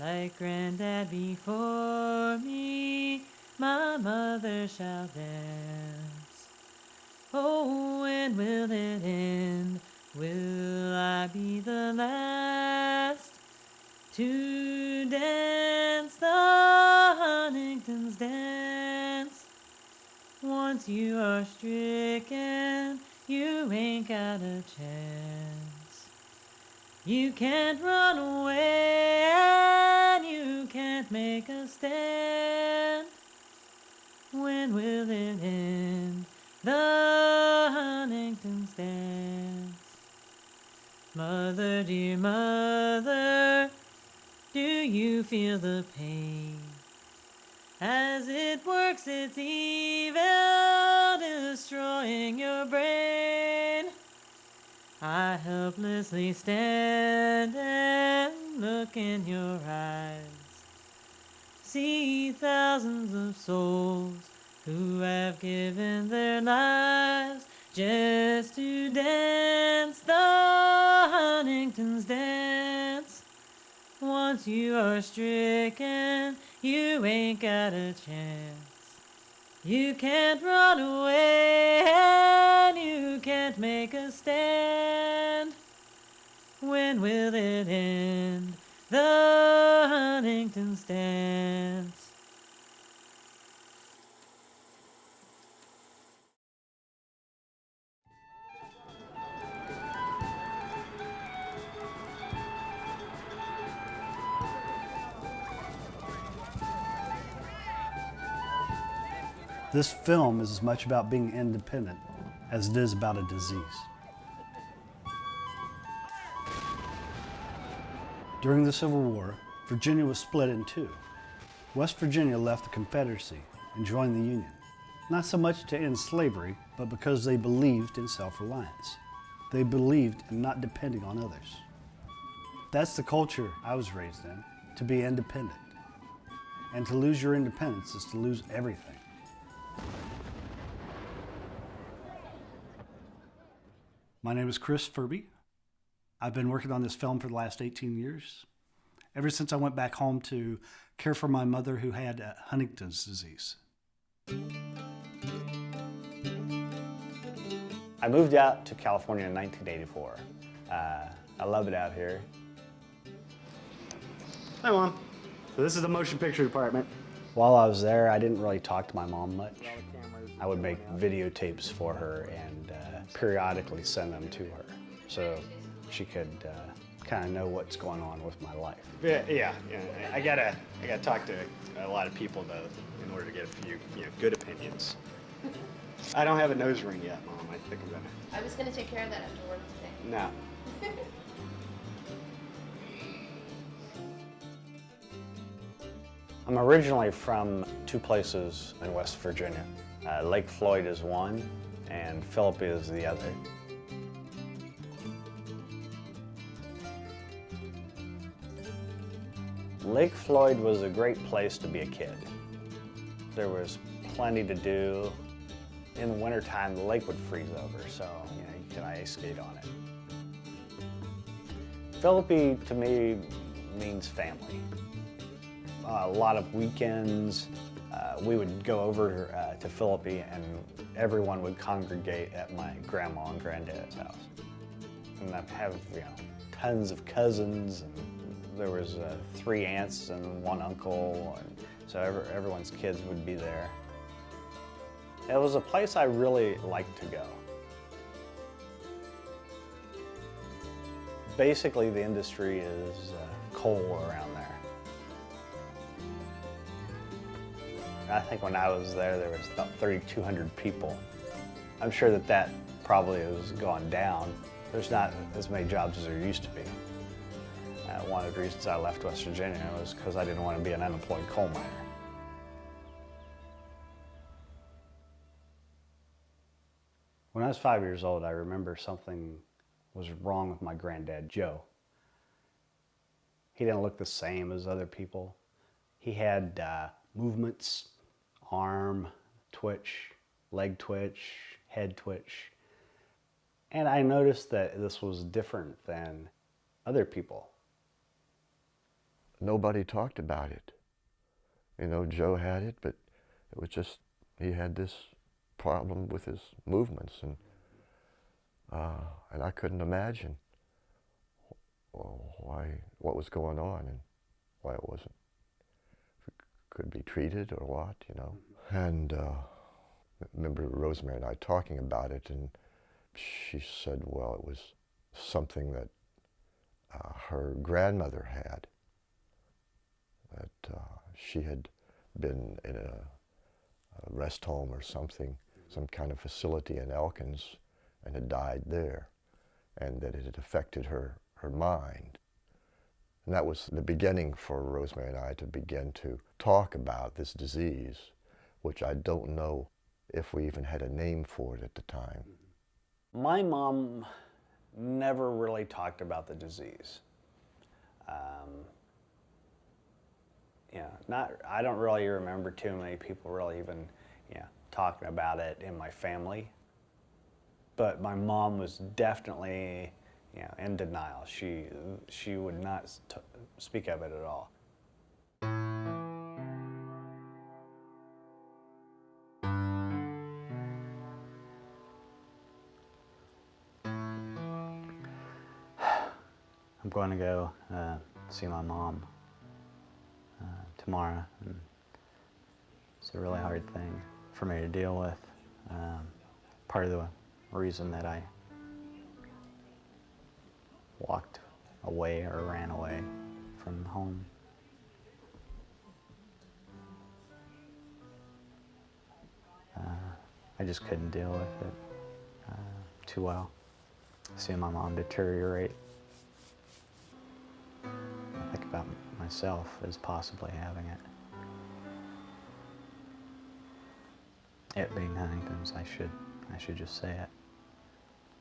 Like granddad before me, my mother shall dance. Oh, when will it end? Will I be the last to dance the Huntington's dance? Once you are stricken, you ain't got a chance. You can't run away and you can't make a stand. When will it end? The Huntington's dance. Mother, dear mother, do you feel the pain? As it works its evil, destroying your brain. I helplessly stand and look in your eyes. See thousands of souls who have given their lives just to dance the Huntington's dance. Once you are stricken, you ain't got a chance. You can't run away and you can't make a stand. When will it end? The Huntington dance. This film is as much about being independent as it is about a disease. During the Civil War, Virginia was split in two. West Virginia left the Confederacy and joined the Union, not so much to end slavery, but because they believed in self-reliance. They believed in not depending on others. That's the culture I was raised in, to be independent. And to lose your independence is to lose everything. My name is Chris Furbee. I've been working on this film for the last 18 years. Ever since I went back home to care for my mother who had uh, Huntington's disease. I moved out to California in 1984. Uh, I love it out here. Hi, Mom. So this is the motion picture department. While I was there, I didn't really talk to my mom much. I would make videotapes for her and uh, periodically send them to her so she could uh, kind of know what's going on with my life. Yeah, yeah, yeah. I gotta, I gotta talk to a lot of people though in order to get a few, you know, good opinions. I don't have a nose ring yet, Mom. I think I'm gonna. I was gonna take care of that after work today. No. I'm originally from two places in West Virginia. Uh, Lake Floyd is one, and Philippi is the other. Lake Floyd was a great place to be a kid. There was plenty to do. In the wintertime, the lake would freeze over, so you, know, you could ice skate on it. Philippi, to me, means family. A lot of weekends, uh, we would go over uh, to Philippi and everyone would congregate at my grandma and granddad's house. And I have, you know, tons of cousins and there was uh, three aunts and one uncle, and so every, everyone's kids would be there. It was a place I really liked to go. Basically, the industry is uh, coal around there. I think when I was there, there was about 3,200 people. I'm sure that that probably has gone down. There's not as many jobs as there used to be. Uh, one of the reasons I left West Virginia was because I didn't want to be an unemployed coal miner. When I was five years old, I remember something was wrong with my granddad, Joe. He didn't look the same as other people. He had uh, movements, arm twitch, leg twitch, head twitch. And I noticed that this was different than other people. nobody talked about it. You know, Joe had it, but it was just, he had this problem with his movements, and, uh, and I couldn't imagine why, what was going on and why it wasn't, could be treated or what, you know. And uh, I remember Rosemary and I talking about it, and she said, well, it was something that uh, her grandmother had, that uh, she had been in a, a, rest home or something, some kind of facility in Elkins, and had died there, and that it had affected her, her mind. And that was the beginning for Rosemary and I to begin to talk about this disease, which I don't know if we even had a name for it at the time. My mom never really talked about the disease. Um, know, not, I don't really remember too many people really even, know, talking about it in my family. But my mom was definitely, you know, in denial. She, she would not speak of it at all. I'm going to go uh, see my mom uh, tomorrow. And it's a really hard thing for me to deal with. Um, part of the reason that I walked away or ran away from home. Uh, I just couldn't deal with it uh, too well. Seeing my mom deteriorate I think about myself as possibly having it. It being Huntington's, I should, I should just say it.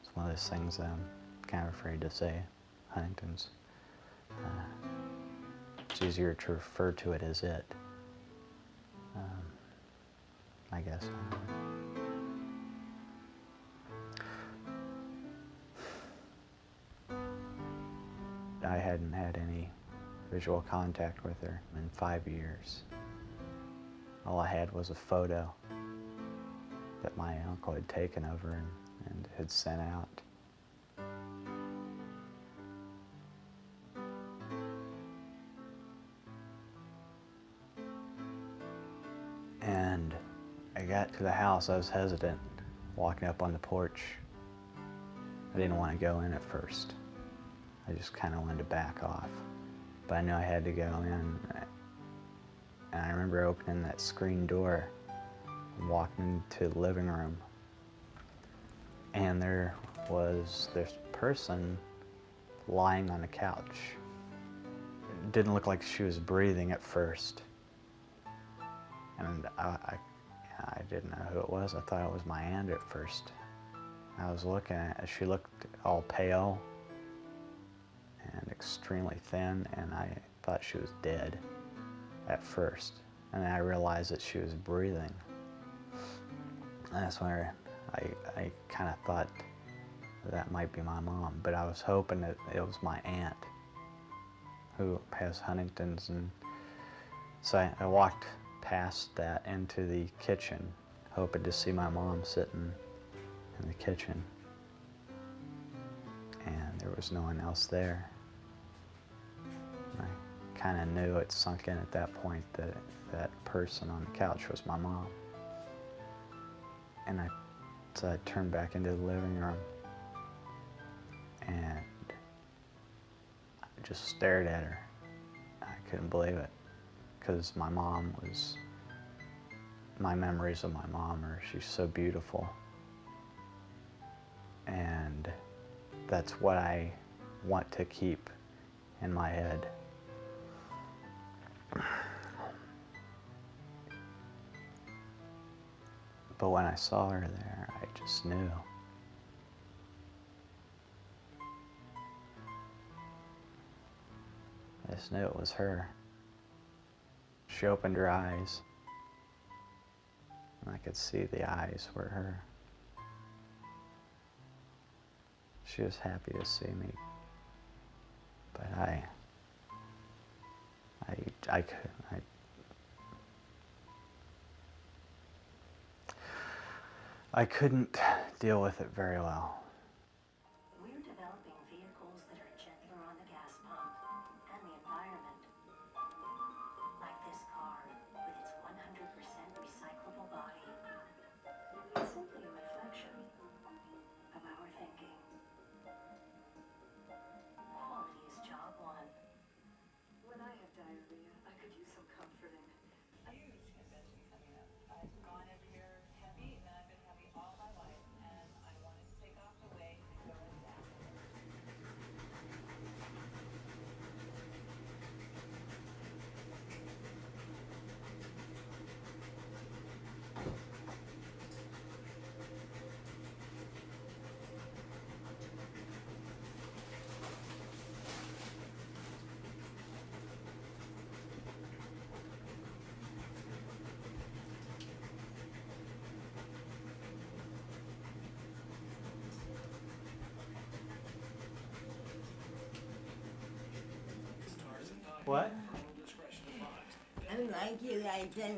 It's one of those things that I'm kind of afraid to say, Huntington's. Uh, it's easier to refer to it as it. Um, I guess. I hadn't had any visual contact with her in five years. All I had was a photo that my uncle had taken over and, and had sent out. To the house, I was hesitant walking up on the porch. I didn't want to go in at first. I just kind of wanted to back off but I knew I had to go in. And I remember opening that screen door and walking into the living room. And there was this person lying on the couch. It didn't look like she was breathing at first. And I, I, I didn't know who it was. I thought it was my aunt at first. I was looking at She looked all pale and extremely thin, and I thought she was dead at first. And then I realized that she was breathing. And that's where I, I kind of thought that might be my mom, but I was hoping that it was my aunt who has Huntington's. And so I, I walked past that into the kitchen, hoping to see my mom sitting in the kitchen. And there was no one else there I kind of knew it sunk in at that point that that person on the couch was my mom. And I, so I turned back into the living room and I just stared at her. I couldn't believe it because my mom was, my memories of my mom are, she's so beautiful. And that's what I want to keep in my head. But when I saw her there, I just knew. I just knew it was her. She opened her eyes, and I could see the eyes were her. She was happy to see me, but I I, I, cou- I, I couldn't deal with it very well. What? I like you like the,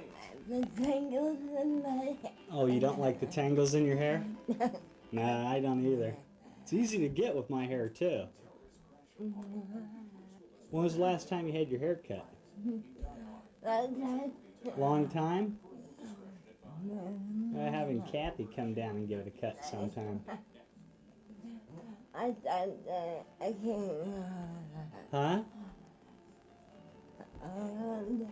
the tangles in my hair. Oh, you don't like the tangles in your hair? nah, I don't either. It's easy to get with my hair too. When was the last time you had your hair cut? Long time? Uh, having Kathy come down and give it a cut sometime. I thought I can't. Huh? Um,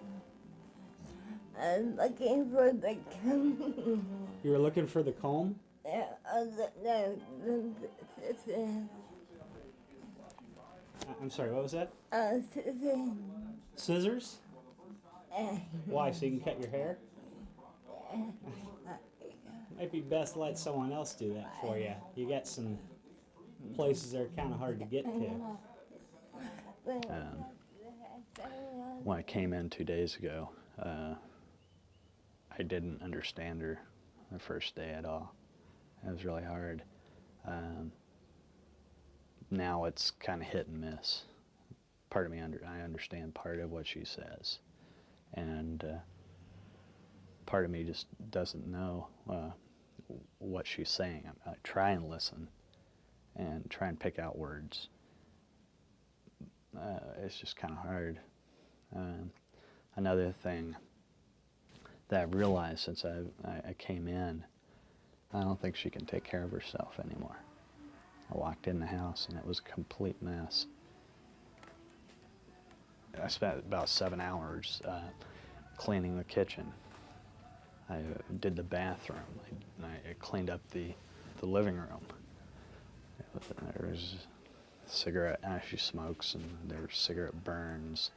I'm looking for the comb. You were looking for the comb? Yeah, uh, the, the, the, the, the, I- I'm sorry, what was that? uh, the, Scissors? uh, Why, so you can cut your hair? Might be best to let someone else do that for you. You got some places that are kind of hard to get to. Um, when I came in two days ago, uh, I didn't understand her the first day at all. It was really hard. Um, now it's kind of hit and miss. Part of me, under, I understand part of what she says, and uh, part of me just doesn't know uh, what she's saying. I, I try and listen, and try and pick out words. Uh, it's just kind of hard. Um, another thing that I've realized since I, I, came in, I don't think she can take care of herself anymore. I walked in the house and it was a complete mess. I spent about seven hours uh, cleaning the kitchen. I uh, did the bathroom. I, I cleaned up the, the living room. There was cigarette ash she smokes, and there were cigarette burns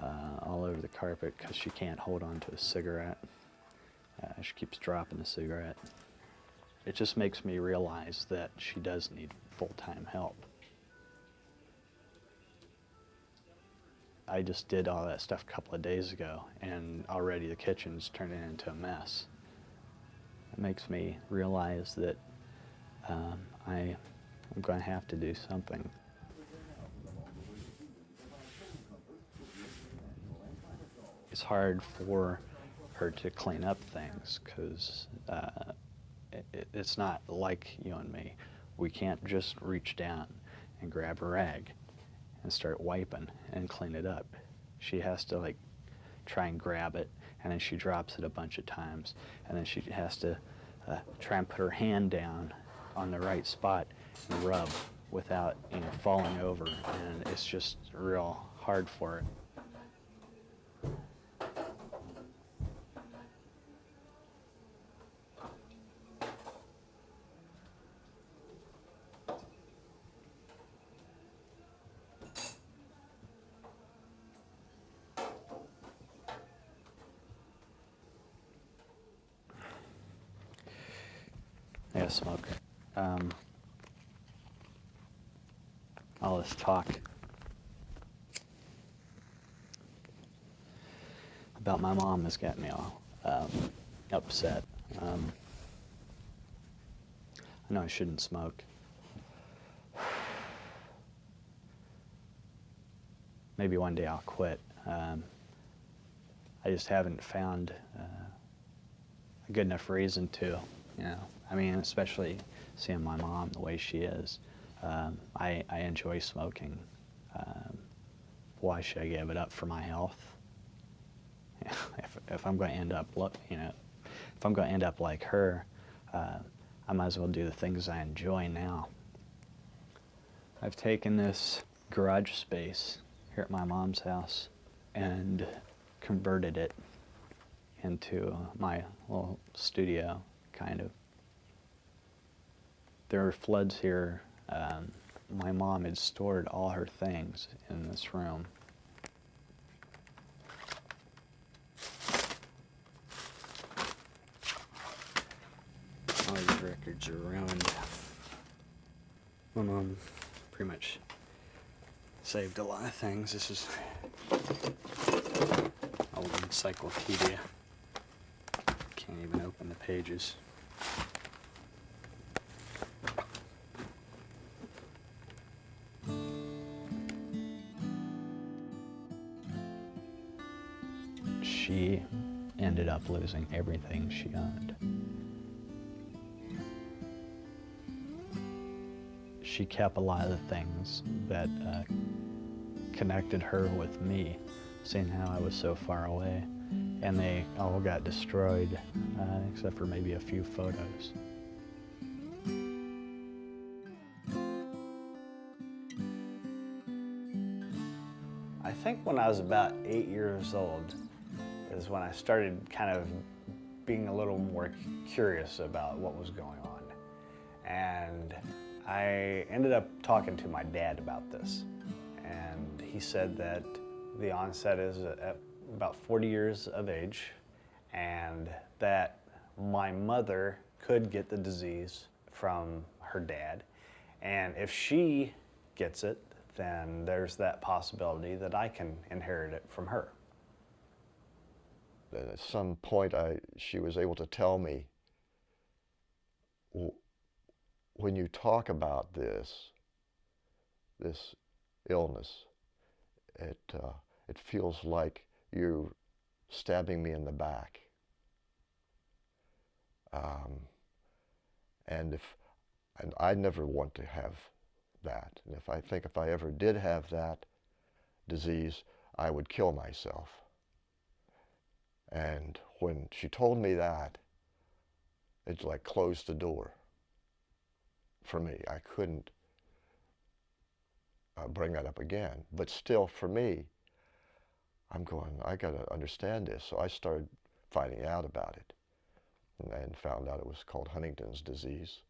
uh, all over the carpet because she can't hold on to a cigarette. Uh, she keeps dropping the cigarette. It just makes me realize that she does need full-time help. I just did all that stuff a couple of days ago, and already the kitchen's turning into a mess. It makes me realize that um, I, I'm going to have to do something. It's hard for her to clean up things because uh, it, it's not like you and me. We can't just reach down and grab a rag and start wiping and clean it up. She has to like try and grab it and then she drops it a bunch of times and then she has to uh, try and put her hand down on the right spot and rub without you know falling over and it's just real hard for it. Yeah, smoke. Um, all this talk about my mom has got me all um, upset. Um, I know I shouldn't smoke. Maybe one day I'll quit. Um, I just haven't found uh, a good enough reason to, you know. I mean, especially seeing my mom the way she is. Um, I, I enjoy smoking. Um, why should I give it up for my health? If, I'm going to end up, you know, if I'm going to end up like her, uh, I might as well do the things I enjoy now. I've taken this garage space here at my mom's house and converted it into my little studio, kind of. There were floods here. Um, my mom had stored all her things in this room. All these records are ruined. My mom pretty much saved a lot of things. This is old encyclopedia. Can't even open the pages. She ended up losing everything she owned. She kept a lot of the things that uh, connected her with me, seeing how I was so far away. And they all got destroyed, uh, except for maybe a few photos. I think when I was about eight years old is when I started kind of being a little more curious about what was going on. And I ended up talking to my dad about this. He said that the onset is at about 40 years of age and that my mother could get the disease from her dad. And if she gets it, then there's that possibility that I can inherit it from her. At some point, I, she was able to tell me, when you talk about this, this illness, it, uh, it feels like you're stabbing me in the back. Um, and if, and I never want to have that. And if I think if I ever did have that disease, I would kill myself. And when she told me that, it like closed the door for me. I couldn't uh, bring that up again. But still, for me, I'm going, I got to understand this. So I started finding out about it and found out it was called Huntington's disease.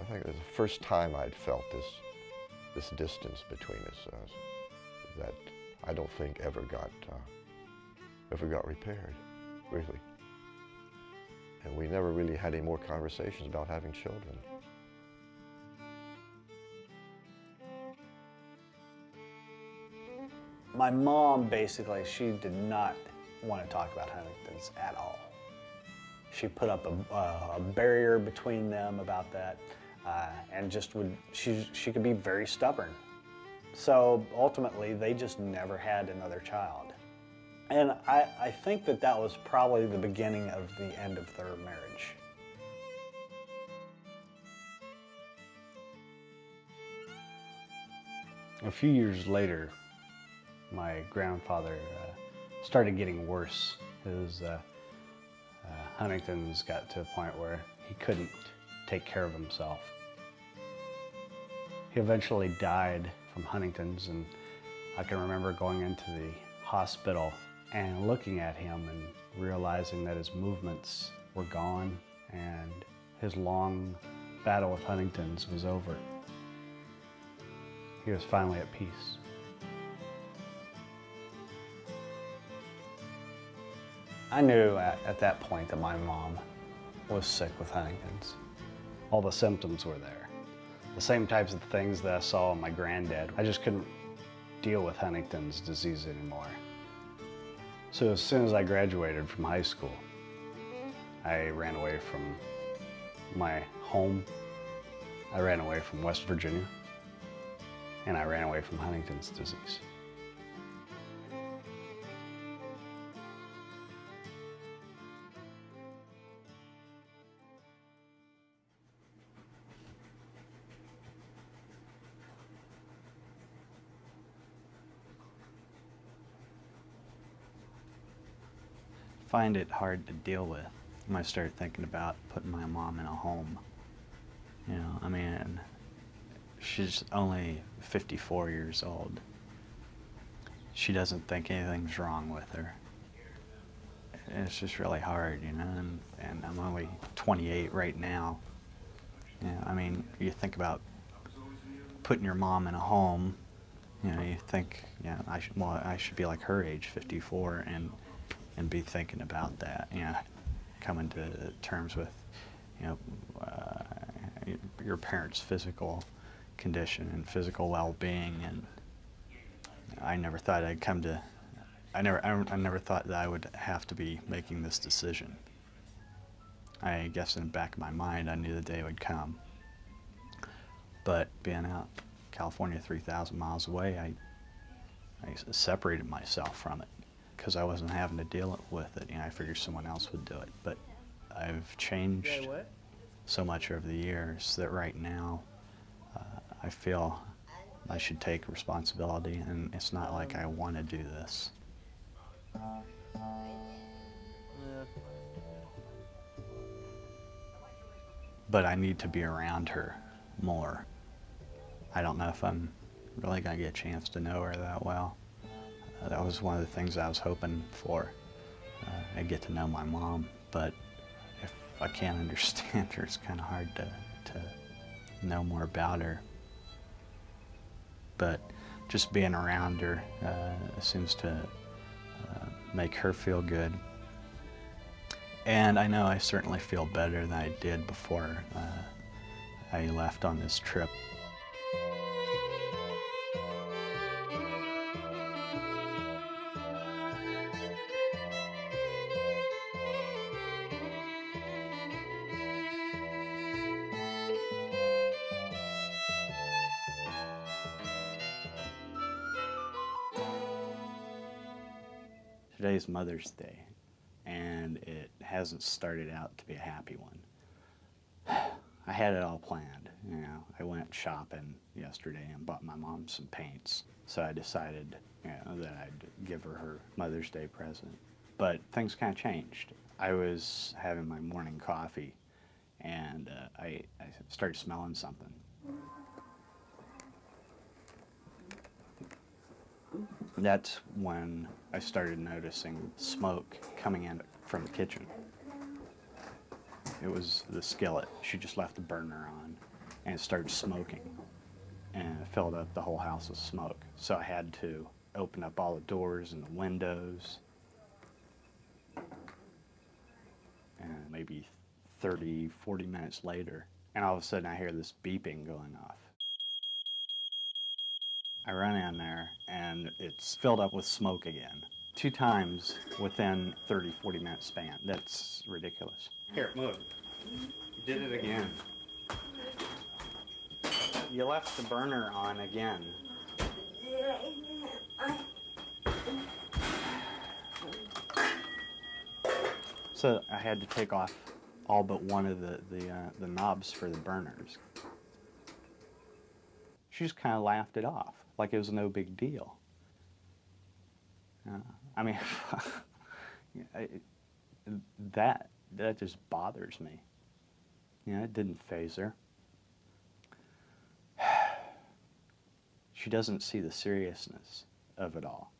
I think it was the first time I'd felt this, this distance between us uh, that I don't think ever got, uh, ever got repaired, really. And we never really had any more conversations about having children. My mom, basically, she did not want to talk about Huntington's at all. She put up a, uh, a barrier between them about that uh, and just would, she, she could be very stubborn. So ultimately, they just never had another child. And I, I think that that was probably the beginning of the end of their marriage. A few years later, my grandfather uh, started getting worse. His uh, uh, Huntington's got to a point where he couldn't take care of himself. He eventually died from Huntington's and I can remember going into the hospital and looking at him and realizing that his movements were gone and his long battle with Huntington's was over. He was finally at peace. I knew at, at, that point that my mom was sick with Huntington's. All the symptoms were there. The same types of things that I saw in my granddad. I just couldn't deal with Huntington's disease anymore. So as soon as I graduated from high school, I ran away from my home, I ran away from West Virginia, and I ran away from Huntington's disease. Find it hard to deal with when I started thinking about putting my mom in a home. You know, I mean, she's only 54 years old. She doesn't think anything's wrong with her. It's just really hard, you know, and, and I'm only 28 right now. Yeah, I mean, you think about putting your mom in a home, you know, you think, yeah, I should, well, I should be like her age, 54, and and be thinking about that. You know, coming to terms with, you know, uh, your parents' physical condition and physical well-being. And I never thought I'd come to. I never. I, I never thought that I would have to be making this decision. I guess in the back of my mind, I knew the day would come. But being out California 3,000 miles away, I, I separated myself from it because I wasn't having to deal with it. You know, I figured someone else would do it. But I've changed so much over the years that right now uh, I feel I should take responsibility, and it's not like I want to do this. But I need to be around her more. I don't know if I'm really going to get a chance to know her that well. That was one of the things I was hoping for. Uh, I get to know my mom, but if I can't understand her, it's kind of hard to, to know more about her. But just being around her uh, seems to uh, make her feel good. And I know I certainly feel better than I did before uh, I left on this trip. Today's Mother's Day, and it hasn't started out to be a happy one. I had it all planned, you know. I went shopping yesterday and bought my mom some paints. So I decided, you know, that I'd give her her Mother's Day present. But things kind of changed. I was having my morning coffee, and uh, I, I started smelling something. That's when I started noticing smoke coming in from the kitchen. It was the skillet. She just left the burner on and it started smoking and it filled up the whole house with smoke. So I had to open up all the doors and the windows. And maybe 30, 40 minutes later, and all of a sudden I hear this beeping going off. I run in there and it's filled up with smoke again. Two times within 30, 40 minute span. That's ridiculous. Here, move. Did it again. You left the burner on again. So I had to take off all but one of the, the, uh, the knobs for the burners. She just kind of laughed it off like it was no big deal. Uh, I mean, that that just bothers me. You know, it didn't phase her. She doesn't see the seriousness of it all.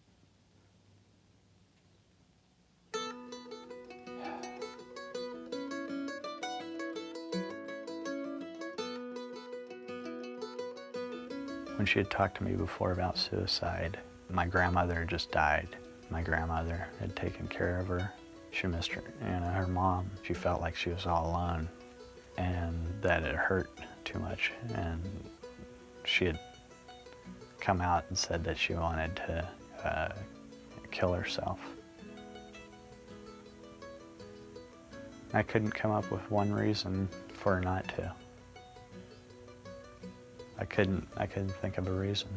When she had talked to me before about suicide, my grandmother just died. My grandmother had taken care of her. She missed her, you know, her mom. She felt like she was all alone and that it hurt too much. And she had come out and said that she wanted to uh, kill herself. I couldn't come up with one reason for her not to. I couldn't, I couldn't think of a reason.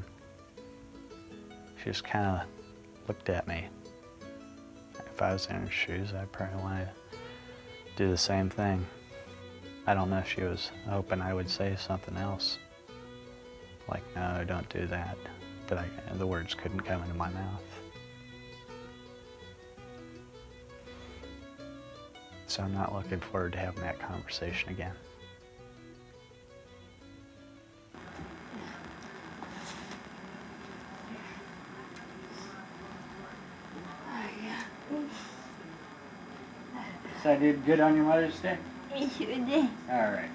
She just kind of looked at me. If I was in her shoes, I'd probably want to do the same thing. I don't know if she was hoping I would say something else. Like, no, don't do that. But I, the words couldn't come into my mouth. So I'm not looking forward to having that conversation again. So I did good on your Mother's Day? I sure did. All right.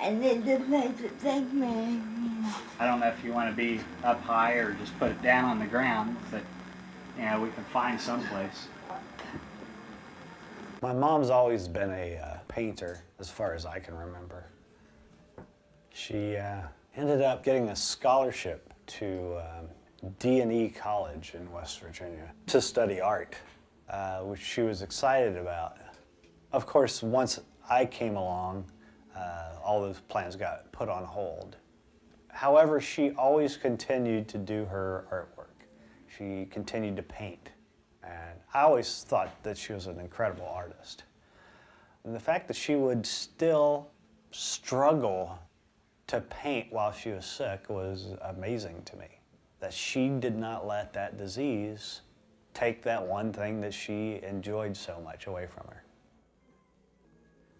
I need the place to take me. I don't know if you want to be up high or just put it down on the ground, but you know, we can find someplace. My mom's always been a uh, painter, as far as I can remember. She uh, ended up getting a scholarship to um, D&E College in West Virginia to study art, uh, which she was excited about. Of course, once I came along, uh, all those plans got put on hold. However, she always continued to do her artwork. She continued to paint. And I always thought that she was an incredible artist. And the fact that she would still struggle to paint while she was sick was amazing to me. That she did not let that disease take that one thing that she enjoyed so much away from her.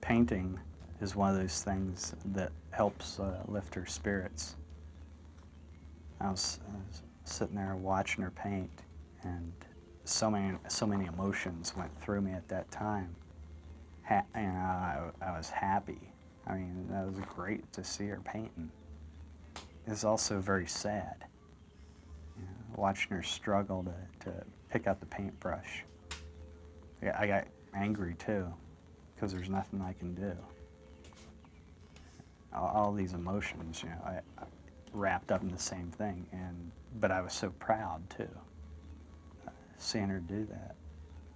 Painting is one of those things that helps uh, lift her spirits. I was, I was sitting there watching her paint, and so many, so many emotions went through me at that time. Ha know, I, I was happy. I mean, that was great to see her painting. It was also very sad, you know, watching her struggle to, to pick up the paintbrush. I, got angry too, because there's nothing I can do. All, all these emotions, you know, I, I wrapped up in the same thing, and but I was so proud too uh, seeing her do that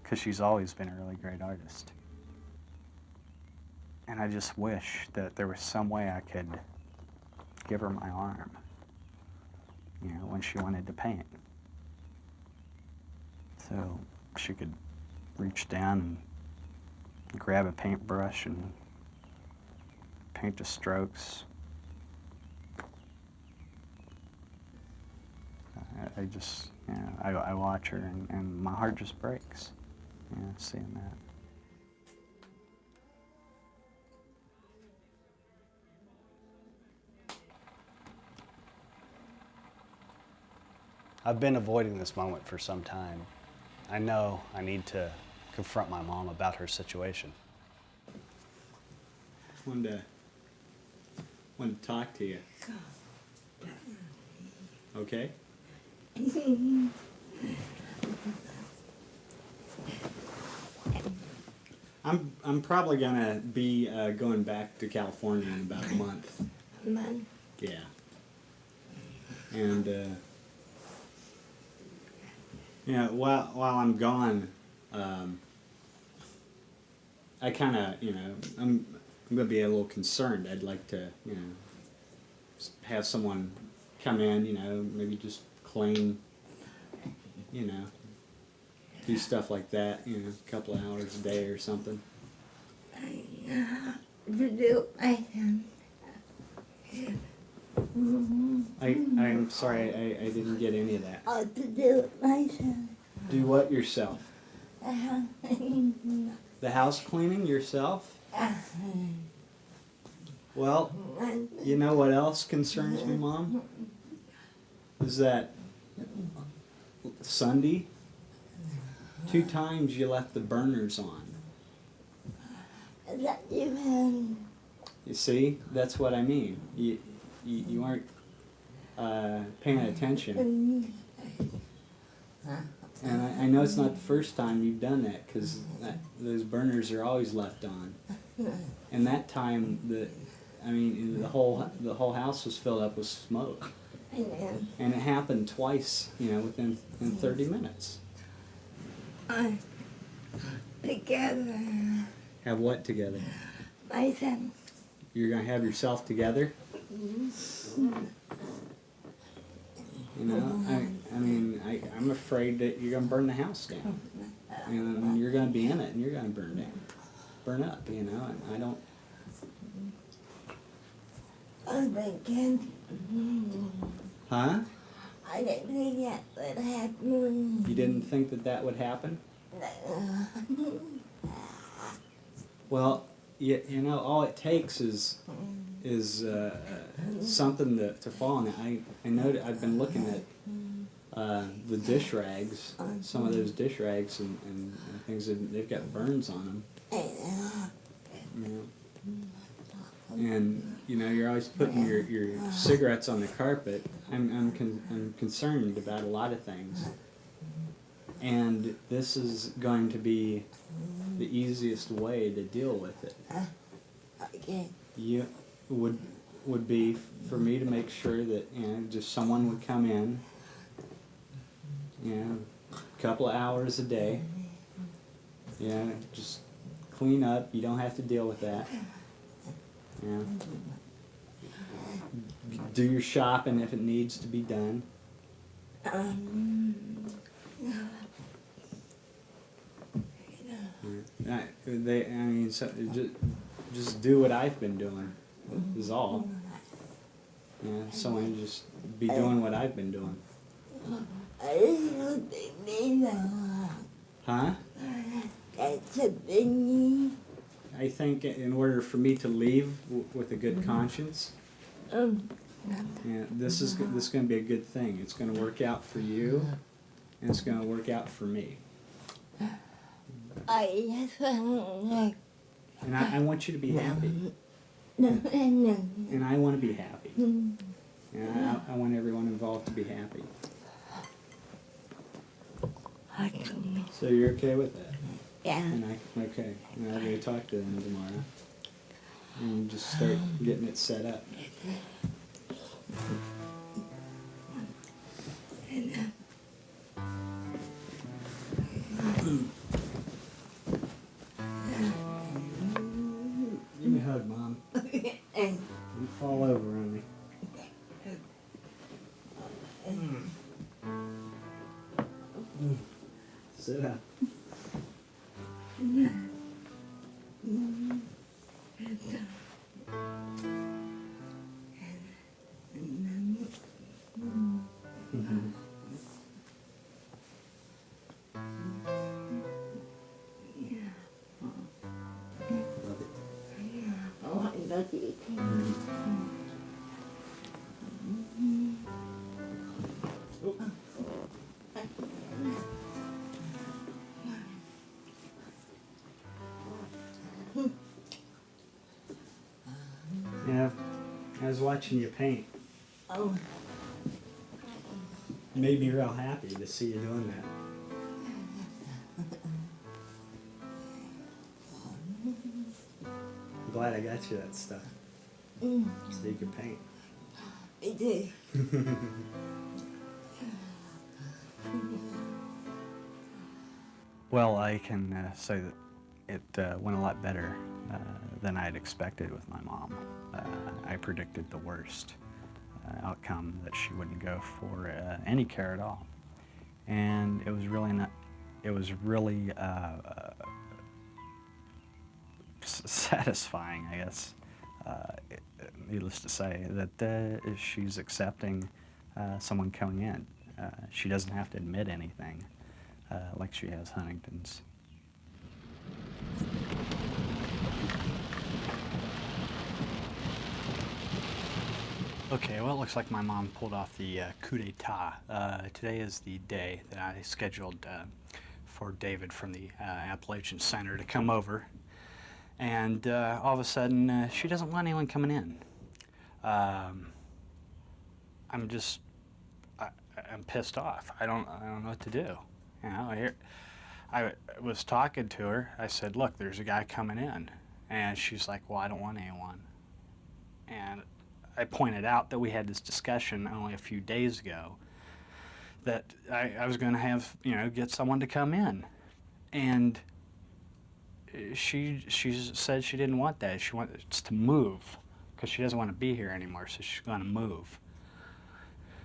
because she's always been a really great artist. And I just wish that there was some way I could give her my arm, you know, when she wanted to paint. So she could reach down and grab a paintbrush and paint the strokes. I, just, you know, I, I watch her and, and my heart just breaks, you know, seeing that. I've been avoiding this moment for some time. I know I need to confront my mom about her situation. Wanted to, wanted to talk to you. Okay? I'm I'm probably gonna be uh, going back to California in about a month. Man, Yeah. And uh, yeah, while while I'm gone, um, I kind of you know I'm I'm gonna be a little concerned. I'd like to you know have someone come in, you know, maybe just clean, you know, do stuff like that, you know, a couple of hours a day or something. to do myself. I I'm sorry, I, I didn't get any of that. Oh, to do it myself. Do what yourself? The house cleaning yourself? Well, you know what else concerns me, Mom? Is that Sunday, two times you left the burners on. that you have. You see, that's what I mean. You, you, you weren't uh, paying attention. And I, I know it's not the first time you've done that because those burners are always left on. And that time, the, I mean, the whole the whole house was filled up with smoke, and it happened twice. You know, within in thirty minutes. I, together. Have what together? Myself. You're gonna have yourself together? You know, I, I mean, I, I'm afraid that you're gonna burn the house down. And you're gonna be in it and you're gonna burn down, burn up, you know, and I don't, I'm thinking. huh? I didn't think that would happen. You didn't think that that would happen? No. Well, you, you know, all it takes is is uh, uh, something to, to fall on. I, I know that I've been looking at uh, the dish rags, some of those dish rags and, and, and things, that they've got burns on them. You know? And, you know, you're always putting your, your cigarettes on the carpet. I'm, I'm, con- I'm concerned about a lot of things. And this is going to be the easiest way to deal with it. Okay. You would would be for me to make sure that you know just someone would come in, you know, a couple of hours a day. You know, just clean up. You don't have to deal with that. You know, do your shopping if it needs to be done. Um, I, they, I mean, so, just, just do what I've been doing. Is all. Yeah, someone just be doing what I've been doing. Think. Huh? That's a thingy. I think in order for me to leave w- with a good conscience, Um, yeah, this is this is going to be a good thing. It's going to work out for you, and it's going to work out for me. I just want to And I, I want you to be happy, no, no, and I want to be happy. And I, I want everyone involved to be happy. So you're okay with that? Yeah. And I okay. And I'll go talk to them tomorrow, and just start getting it set up. Fall over on me. Mm. Sit up. Was watching you paint. Oh, Made me real happy to see you doing that. I'm glad I got you that stuff mm, so you can paint. I did. Well, I can uh, say that it uh, went a lot better uh, than I had expected with my mom. Uh, I predicted the worst uh, outcome that she wouldn't go for uh, any care at all, and it was really not. It was really uh, uh, satisfying, I guess. Needless to say, that she's accepting someone coming in. She doesn't have to admit anything like she has Huntington's. Okay, well, it looks like my mom pulled off the uh, coup d'etat. Uh, today is the day that I scheduled uh, for David from the uh, Appalachian Center to come over. And uh, all of a sudden, uh, she doesn't want anyone coming in. Um, I'm just, I, I'm pissed off. I don't, I don't know what to do. You know, I I was talking to her. I said, "Look, there's a guy coming in," and she's like, "Well, I don't want anyone." And I pointed out that we had this discussion only a few days ago. That I, I was going to have, you know, get someone to come in, and she she said she didn't want that. She wants to move because she doesn't want to be here anymore. So she's going to move.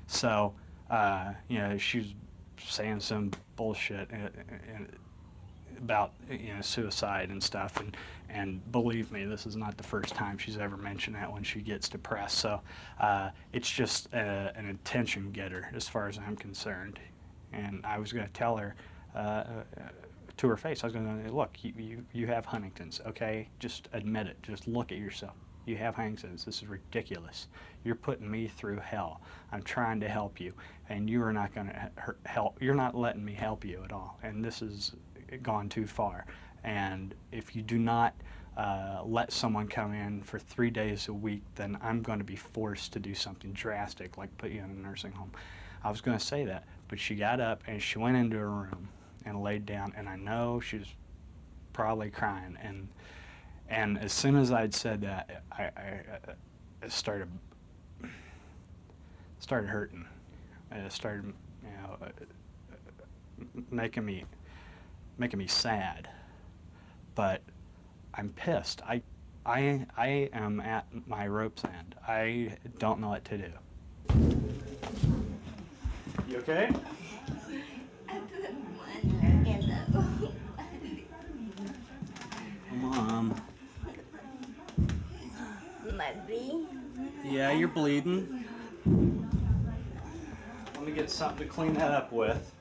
So uh, you know she's saying some bullshit uh, uh, about you know suicide and stuff and and believe me this is not the first time she's ever mentioned that when she gets depressed. So uh, it's just a, an attention getter as far as I'm concerned. And I was going to tell her uh, to her face I was going to say, look you, you you have Huntington's okay? Just admit it. Just look at yourself. You have Huntington's. This is ridiculous. You're putting me through hell. I'm trying to help you and you are not going to help you're not letting me help you at all. And this has gone too far. And if you do not uh, let someone come in for three days a week, then I'm going to be forced to do something drastic, like put you in a nursing home. I was going to say that, but she got up and she went into her room and laid down, and I know she was probably crying. And and as soon as I'd said that, I, I, I started started hurting. It started, you know, uh, making me making me sad. But I'm pissed. I, I, I am at my rope's end. I don't know what to do. You okay? Mom. My B? Yeah, you're bleeding. Let me get something to clean that up with.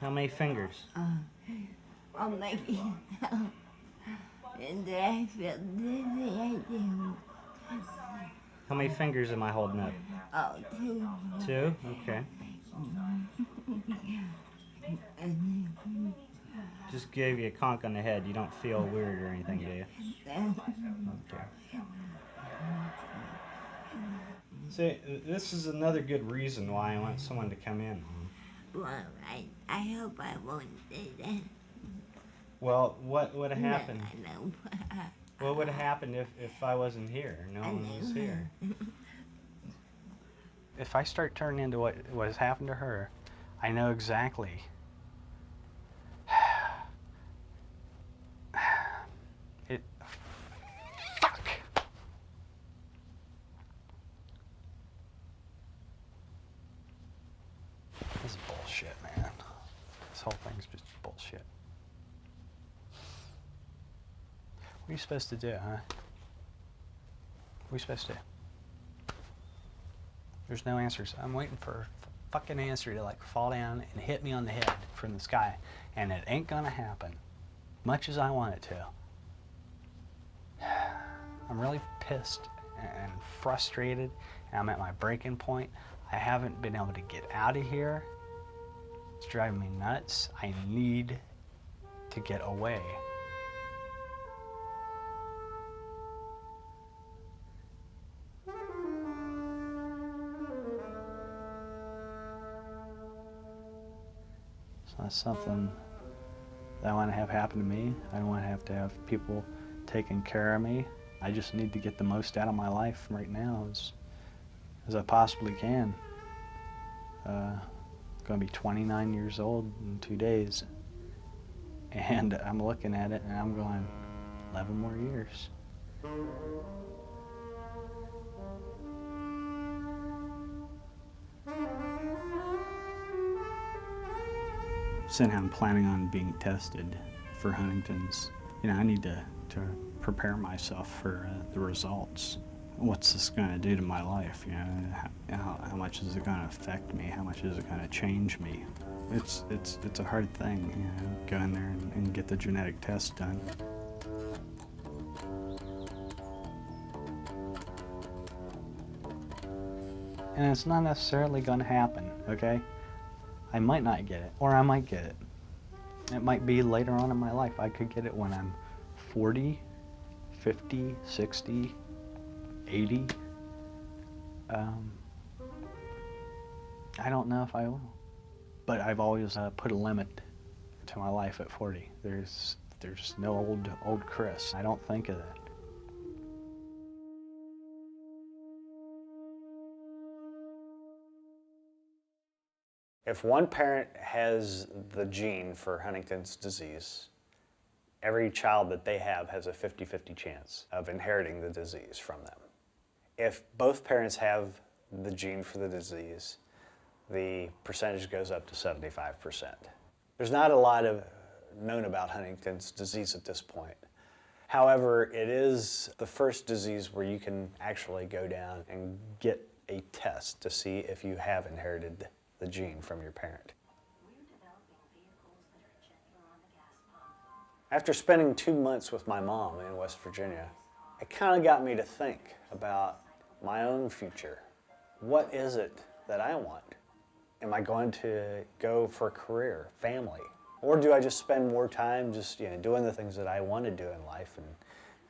How fingers? Uh, it And I feel dizzy, I do. How many fingers am I holding up? Oh, two. Two? Okay. Just gave you a conk on the head. You don't feel weird or anything, do you? Okay. See, this is another good reason why I want someone to come in. Well, I, I hope I won't do that. Well, what would have happened? No, no. What would have happened if, if I wasn't here? No one was here. if I start turning into what, what has happened to her, I know exactly. it. Fuck! This is bullshit, man. This whole thing's just bullshit. What are you supposed to do, huh? What are you supposed to do? There's no answers. I'm waiting for a fucking answer to like fall down and hit me on the head from the sky. And it ain't gonna happen. Much as I want it to. I'm really pissed and frustrated. And I'm at my breaking point. I haven't been able to get out of here. It's driving me nuts. I need to get away. It's not something that I want to have happen to me. I don't want to have to have people taking care of me. I just need to get the most out of my life right now as, as I possibly can. Uh, going to be 29 years old in two days. And I'm looking at it and I'm going, 11 more years. Saying I'm planning on being tested for Huntington's. You know, I need to, to prepare myself for uh, the results. What's this going to do to my life? You know, how, how much is it going to affect me? How much is it going to change me? It's it's it's a hard thing, you know, go in there and, and get the genetic test done. And it's not necessarily going to happen, okay? I might not get it, or I might get it. It might be later on in my life. I could get it when I'm 40, 50, 60, 80. Um, I don't know if I will. But I've always uh, put a limit to my life at 40. There's there's no old old Chris. I don't think of that. If one parent has the gene for Huntington's disease, every child that they have has a 50-50 chance of inheriting the disease from them. If both parents have the gene for the disease, the percentage goes up to 75%. There's not a lot of known about Huntington's disease at this point. However, it is the first disease where you can actually go down and get a test to see if you have inherited the gene from your parent. After spending two months with my mom in West Virginia, it kind of got me to think about my own future. What is it that I want? Am I going to go for a career, family? Or do I just spend more time just you know, doing the things that I want to do in life? And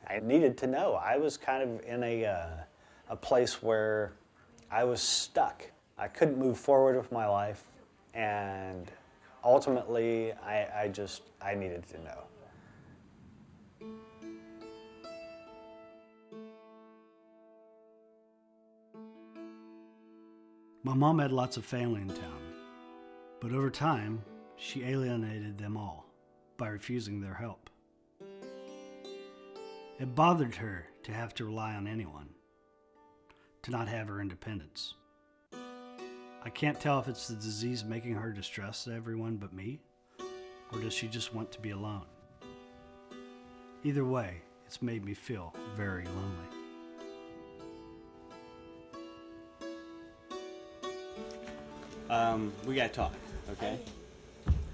I needed to know. I was kind of in a, uh, a place where I was stuck. I couldn't move forward with my life. And ultimately, I, I just, I needed to know. My mom had lots of family in town, but over time, she alienated them all by refusing their help. It bothered her to have to rely on anyone, to not have her independence. I can't tell if it's the disease making her distrust everyone but me, or does she just want to be alone? Either way, it's made me feel very lonely. Um, we gotta talk, okay?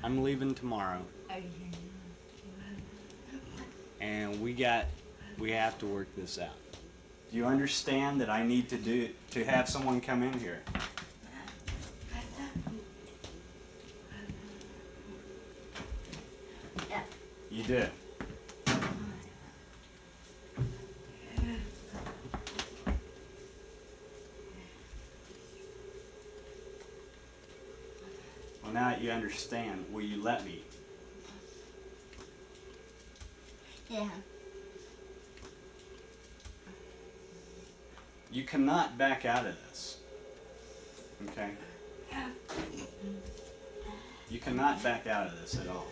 I'm leaving tomorrow, and we got, we have to work this out. Do you understand that I need to do, to have someone come in here? You do. Well, now that you understand, will you let me? Yeah. You cannot back out of this. Okay? You cannot back out of this at all.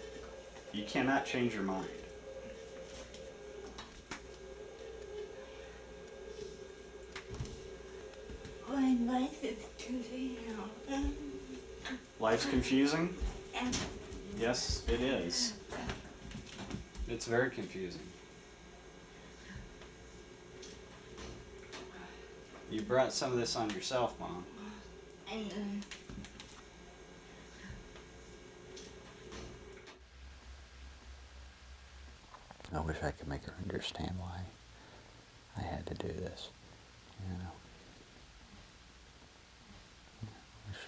You cannot change your mind. My life is confusing. Life's confusing? And Yes, it is. It's very confusing. You brought some of this on yourself, Mom. and I wish I could make her understand why I had to do this. You know. Wish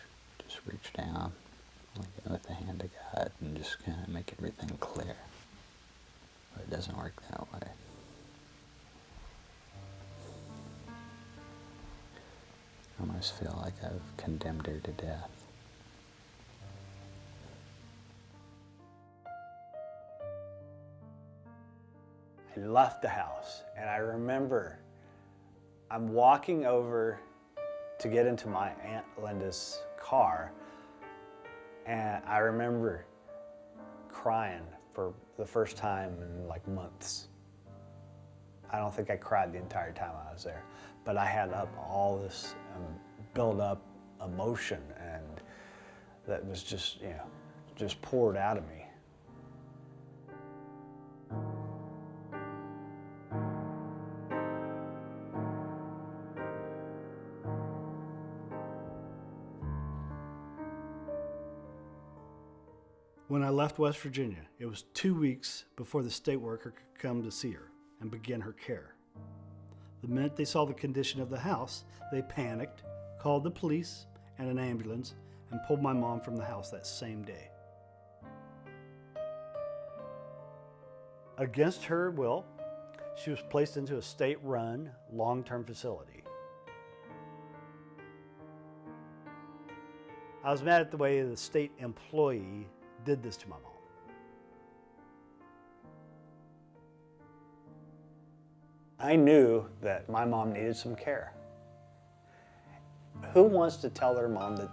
just reach down like with the hand of God and just kind of make everything clear. But it doesn't work that way. I almost feel like I've condemned her to death. I left the house and I remember I'm walking over to get into my Aunt Linda's car and I remember crying for the first time in like months. I don't think I cried the entire time I was there, but I had up all this um, build up emotion and that was just, you know, just poured out of me. Left West Virginia, it was two weeks before the state worker could come to see her and begin her care. The minute they saw the condition of the house, they panicked, called the police and an ambulance, and pulled my mom from the house that same day. Against her will, she was placed into a state run long term facility. I was mad at the way the state employee did this to my mom. I knew that my mom needed some care. Who wants to tell their mom that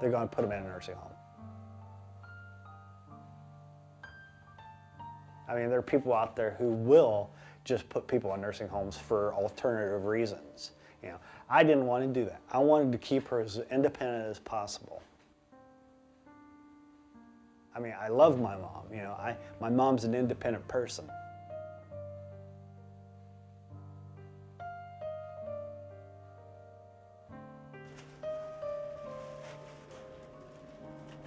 they're going to put them in a nursing home? I mean, there are people out there who will just put people in nursing homes for alternative reasons. You know, I didn't want to do that. I wanted to keep her as independent as possible. I mean, I love my mom. You know, I my mom's an independent person.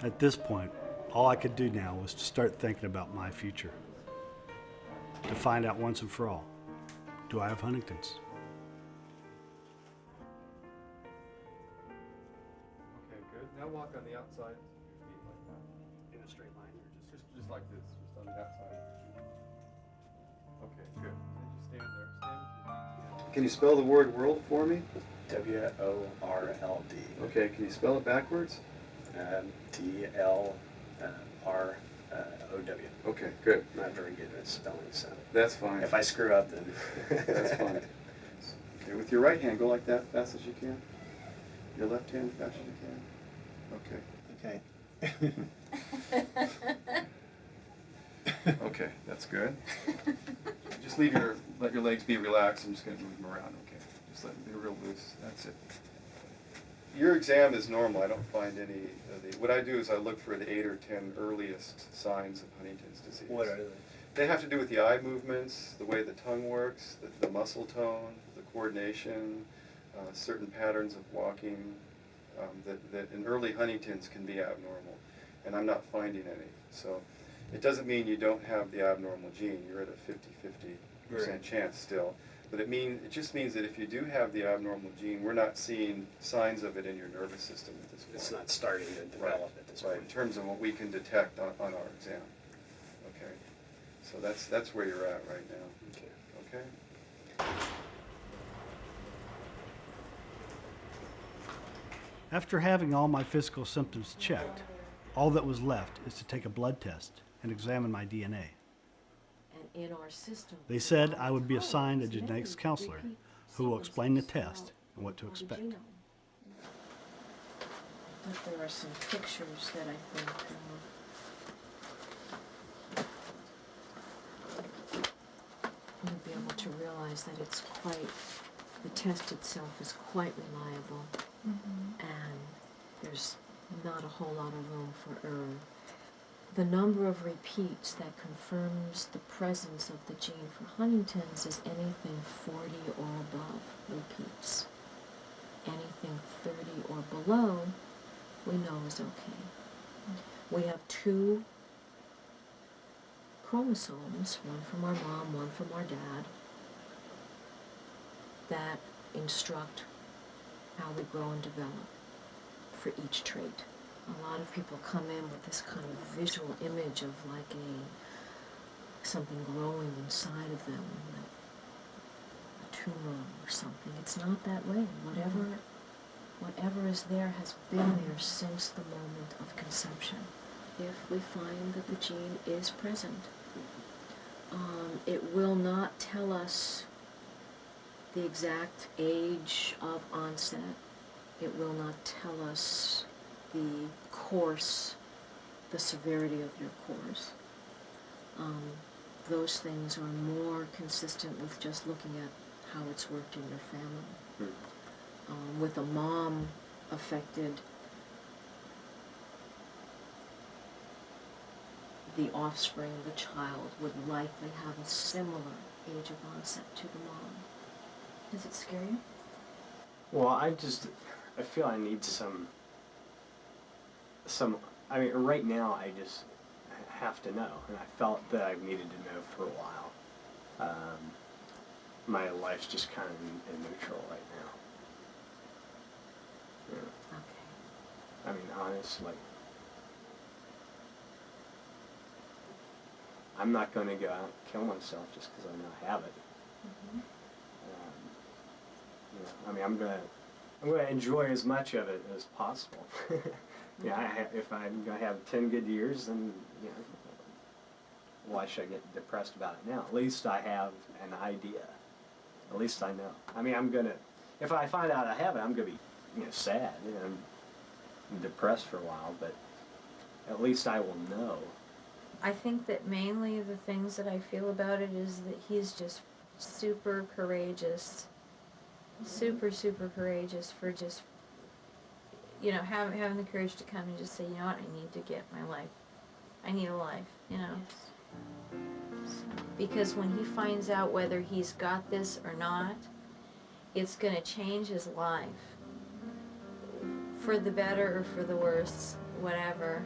At this point, all I could do now was to start thinking about my future. To find out once and for all, do I have Huntington's? Okay, good. Now walk on the outside just just, just like this, just on the outside of your feet. Okay, good. Then just stand there. Stand with your feet together. Can you spell the word world for me? W O R L D. Okay, can you spell it backwards? Um, D L uh, R O W. Okay, good. Not very good at spelling, so That's fine. if I screw up, then That's fine. Okay, with your right hand, go like that, fast as you can. Your left hand, fast as you can. Okay. Okay. Okay, that's good. Just leave your, let your legs be relaxed. I'm just gonna move them around, okay? Just let them be real loose, that's it. Your exam is normal, I don't find any of the, what I do is I look for the eight or ten earliest signs of Huntington's disease. What are they? They have to do with the eye movements, the way the tongue works, the, the muscle tone, the coordination, uh, certain patterns of walking, um, that, that in early Huntington's can be abnormal. And I'm not finding any. So it doesn't mean you don't have the abnormal gene. You're at a 50 50 percent Right. chance still. But it mean it just means that if you do have the abnormal gene, we're not seeing signs of it in your nervous system at this point. it's not starting to develop at this Right, in terms of what we can detect on, on our exam. Okay, so that's, that's where you're at right now, Okay. okay? After having all my physical symptoms checked, all that was left is to take a blood test and examine my DNA. And in our system, They said I would be assigned a genetics counselor who will explain the test and what to expect. But there are some pictures that I think uh, you'll be able to realize that it's quite, the test itself is quite reliable, and there's not a whole lot of room for error. The number of repeats that confirms the presence of the gene for Huntington's is anything 40 or above repeats. Anything 30 or below, we know is okay. We have two chromosomes, one from our mom, one from our dad, that instruct how we grow and develop for each trait. A lot of people come in with this kind of visual image of like a something growing inside of them, like a tumor or something. It's not that way. Whatever whatever is there has been there since the moment of conception. If we find that the gene is present, um, it will not tell us the exact age of onset. It will not tell us the course, the severity of your course. Um, those things are more consistent with just looking at how it's worked in your family. Um, with a mom affected, the offspring, the child, would likely have a similar age of onset to the mom. Does it scare you? Well, I just I feel I need some some I mean right now I just have to know and I felt that I've needed to know for a while. Um, my life's just kind of in, neutral right now. Yeah. Okay. I mean honestly. I'm not going to go out and kill myself just because I know I have it. Um, you know, I mean, I'm gonna I'm going to enjoy as much of it as possible. yeah, I if I'm to have 10 good years, then, you know, why should I get depressed about it now? At least I have an idea. At least I know. I mean, I'm to, if I find out I have it, I'm to be, you know, sad and depressed for a while, but at least I will know. I think that mainly the things that I feel about it is that he's just super courageous, super super courageous for just you know having having the courage to come and just say, you know what, I need to get my life. I need a life, you know. Because when he finds out whether he's got this or not, it's going to change his life for the better or for the worse, whatever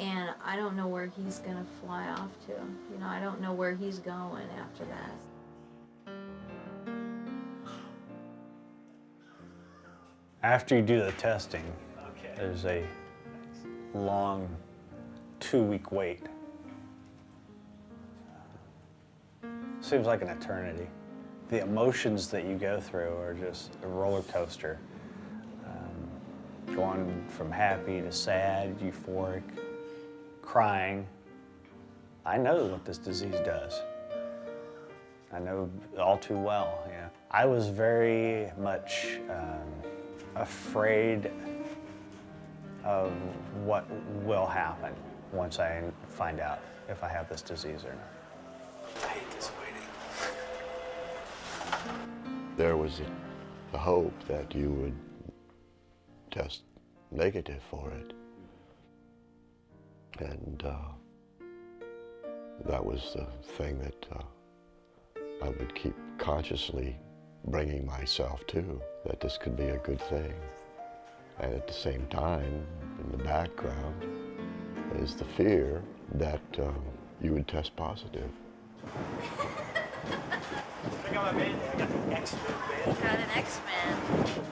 and I don't know where he's gonna fly off to. You know, I don't know where he's going after that. After you do the testing, there's a long two-week wait. Seems like an eternity. The emotions that you go through are just a roller coaster. Um, going from happy to sad, euphoric, crying. I know what this disease does. I know all too well, yeah. I was very much um, afraid of what will happen once I find out if I have this disease or not. I hate this waiting. There was a, a hope that you would test negative for it. And uh, that was the thing that uh, I would keep consciously bringing myself to, that this could be a good thing. And at the same time, in the background, is the fear that uh, you would test positive. I got my band, I got the X-Men. Got an X-Men.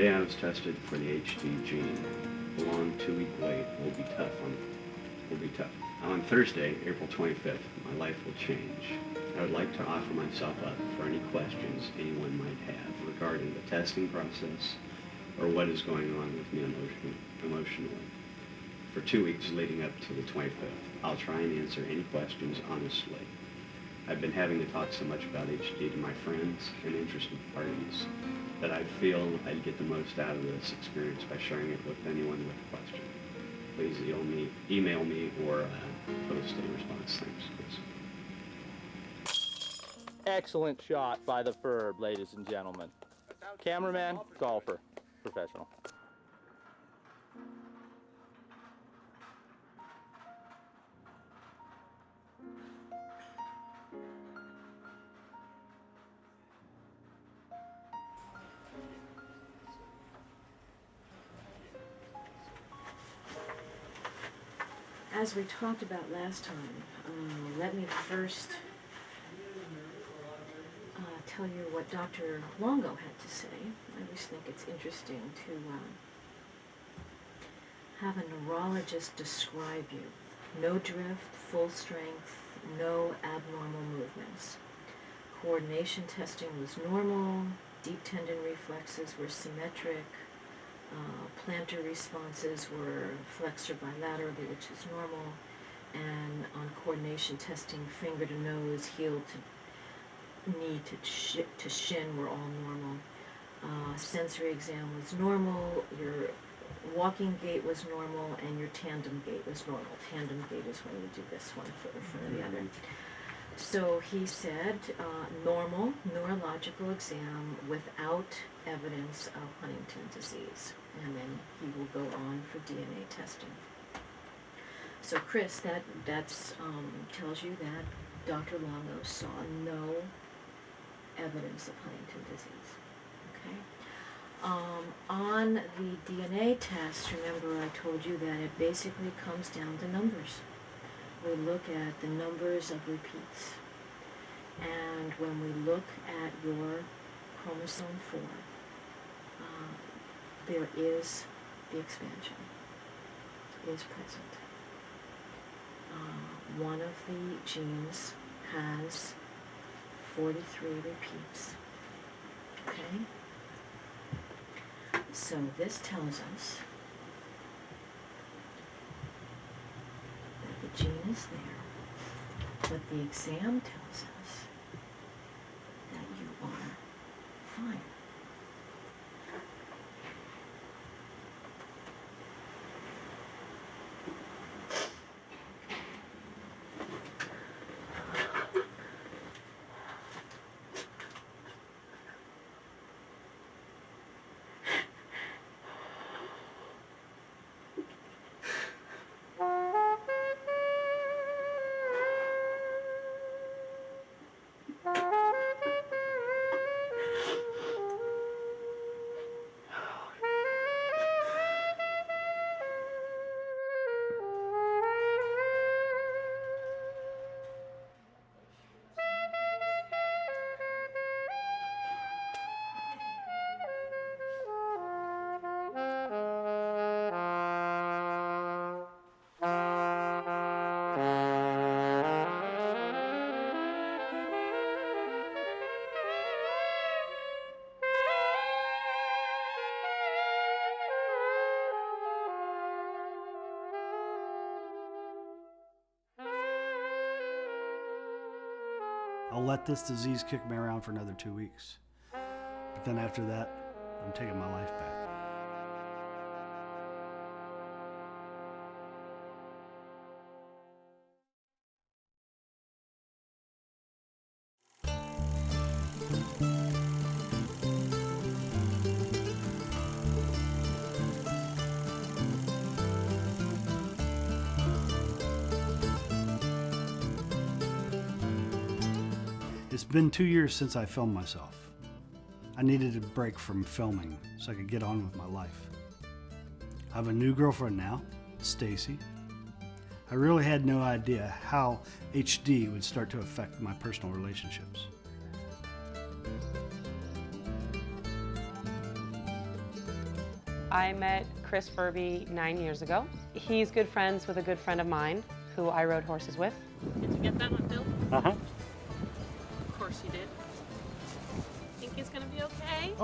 Today I was tested for the HD gene. The long two-week wait will be tough on will be tough. On Thursday, April 25th, my life will change. I would like to offer myself up for any questions anyone might have regarding the testing process or what is going on with me emotion, emotionally. For two weeks leading up to the 25th, I'll try and answer any questions honestly. I've been having to talk so much about HD to my friends and interested parties that I feel I'd get the most out of this experience by sharing it with anyone with a question. Please email me, email me or uh, post a response. Thanks. Please. Excellent shot by the Ferb, ladies and gentlemen. Cameraman, golfer, professional. As we talked about last time, uh, let me first uh, tell you what Dr. Longo had to say. I always think it's interesting to uh, have a neurologist describe you. No drift, full strength, no abnormal movements. Coordination testing was normal, deep tendon reflexes were symmetric, uh, plantar responses were flexor bilaterally, which is normal, and on coordination testing, finger to nose, heel to knee to, sh- to shin were all normal. Uh, sensory exam was normal, your walking gait was normal, and your tandem gait was normal. Tandem gait is when you do this one foot in front of the other. So he said, uh, normal neurological exam without evidence of Huntington disease. And then he will go on for DNA testing. So Chris, that that's um, tells you that Dr. Longo saw no evidence of Huntington disease. Okay. Um, on the DNA test, remember I told you that it basically comes down to numbers we look at the numbers of repeats. And when we look at your chromosome 4, uh, there is the expansion is present. Uh, one of the genes has 43 repeats. Okay? So this tells us that the gene is there, but the exam tells us that you are fine. Let this disease kick me around for another two weeks. But then after that, I'm taking my life back. Been two years since I filmed myself. I needed a break from filming so I could get on with my life. I have a new girlfriend now, Stacy. I really had no idea how HD would start to affect my personal relationships. I met Chris Furbee nine years ago. He's good friends with a good friend of mine who I rode horses with. Did you get that one,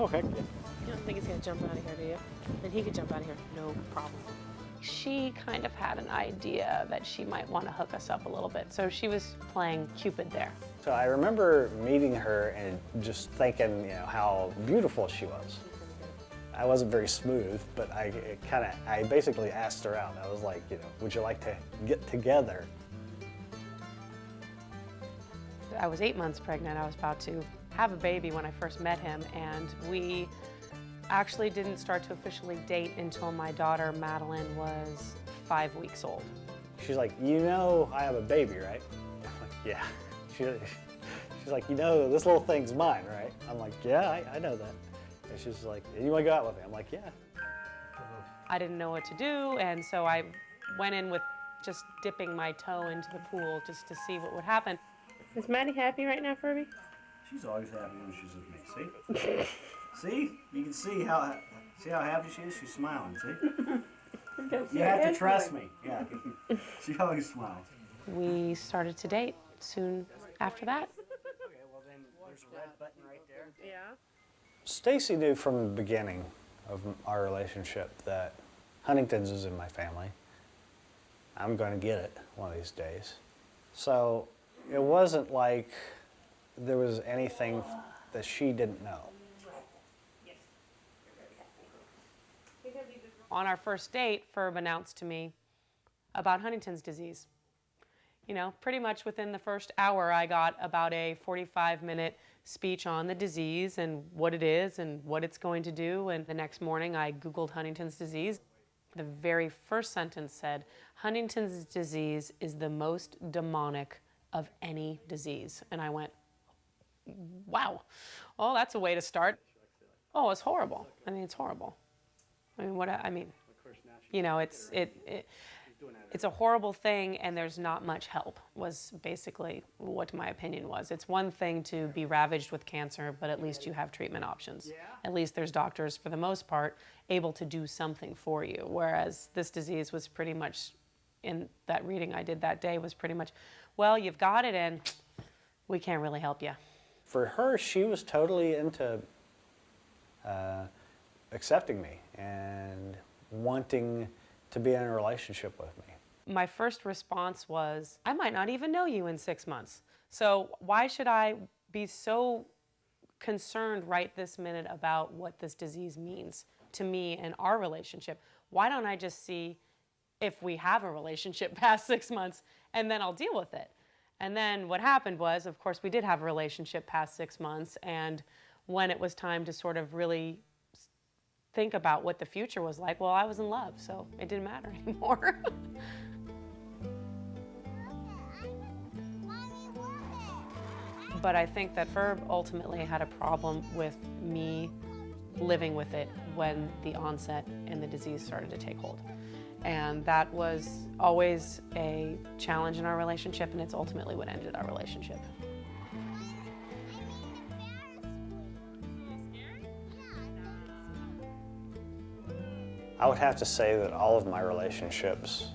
Oh, heck yeah. You don't think he's gonna jump out of here, do you? Then he could jump out of here, no problem. She kind of had an idea that she might want to hook us up a little bit, so she was playing Cupid there. So I remember meeting her and just thinking, you know, how beautiful she was. I wasn't very smooth, but I kind of, I basically asked her out. I was like, you know, would you like to get together? I was eight months pregnant. I was about to have a baby when I first met him, and we actually didn't start to officially date until my daughter Madeline was five weeks old. She's like, you know, I have a baby, right? I'm like, yeah. She, she's like, you know, this little thing's mine, right? I'm like, yeah, I, I know that. And she's like, you want to go out with me? I'm like, yeah. I didn't know what to do, and so I went in with just dipping my toe into the pool just to see what would happen. Is Maddie happy right now, Furbee? She's always happy when she's with me. See? see? You can see how see how happy she is. She's smiling. See? You have to trust me. Yeah. She always smiles. We started to date soon after that. Yeah. Stacy knew from the beginning of our relationship that Huntington's is in my family. I'm going to get it one of these days. So it wasn't like there was anything that she didn't know. On our first date, Ferb announced to me about Huntington's disease. You know, pretty much within the first hour, I got about a 45 minute speech on the disease and what it is and what it's going to do. And the next morning, I Googled Huntington's disease. The very first sentence said, Huntington's disease is the most demonic of any disease. And I went, wow, well, that's a way to start. Oh, it's horrible. I mean, it's horrible. I mean, what, I mean, you know, it's, it, it it's a horrible thing and there's not much help was basically what my opinion was it's one thing to be ravaged with cancer but at least you have treatment options at least there's doctors for the most part able to do something for you whereas this disease was pretty much in that reading i did that day was pretty much well you've got it and we can't really help you For her, she was totally into uh, accepting me and wanting to be in a relationship with me. my first response was, I might not even know you in six months. So why should I be so concerned right this minute about what this disease means to me and our relationship? Why don't I just see if we have a relationship past six months and then I'll deal with it? And then what happened was, of course, we did have a relationship past six months. And when it was time to sort of really think about what the future was like, well, I was in love, so it didn't matter anymore. but I think that Ferb ultimately had a problem with me living with it when the onset and the disease started to take hold. And that was always a challenge in our relationship, and it's ultimately what ended our relationship. I would have to say that all of my relationships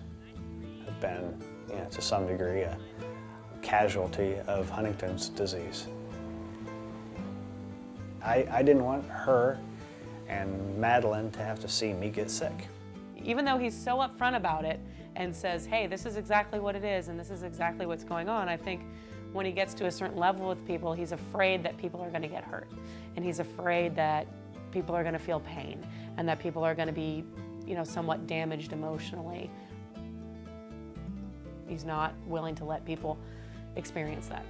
have been, you know, to some degree, a casualty of Huntington's disease. I, I didn't want her and Madeline to have to see me get sick. Even though he's so upfront about it and says, hey, this is exactly what it is and this is exactly what's going on, I think when he gets to a certain level with people, he's afraid that people are going to get hurt. And he's afraid that people are going to feel pain and that people are going to be, you know, somewhat damaged emotionally. He's not willing to let people experience that.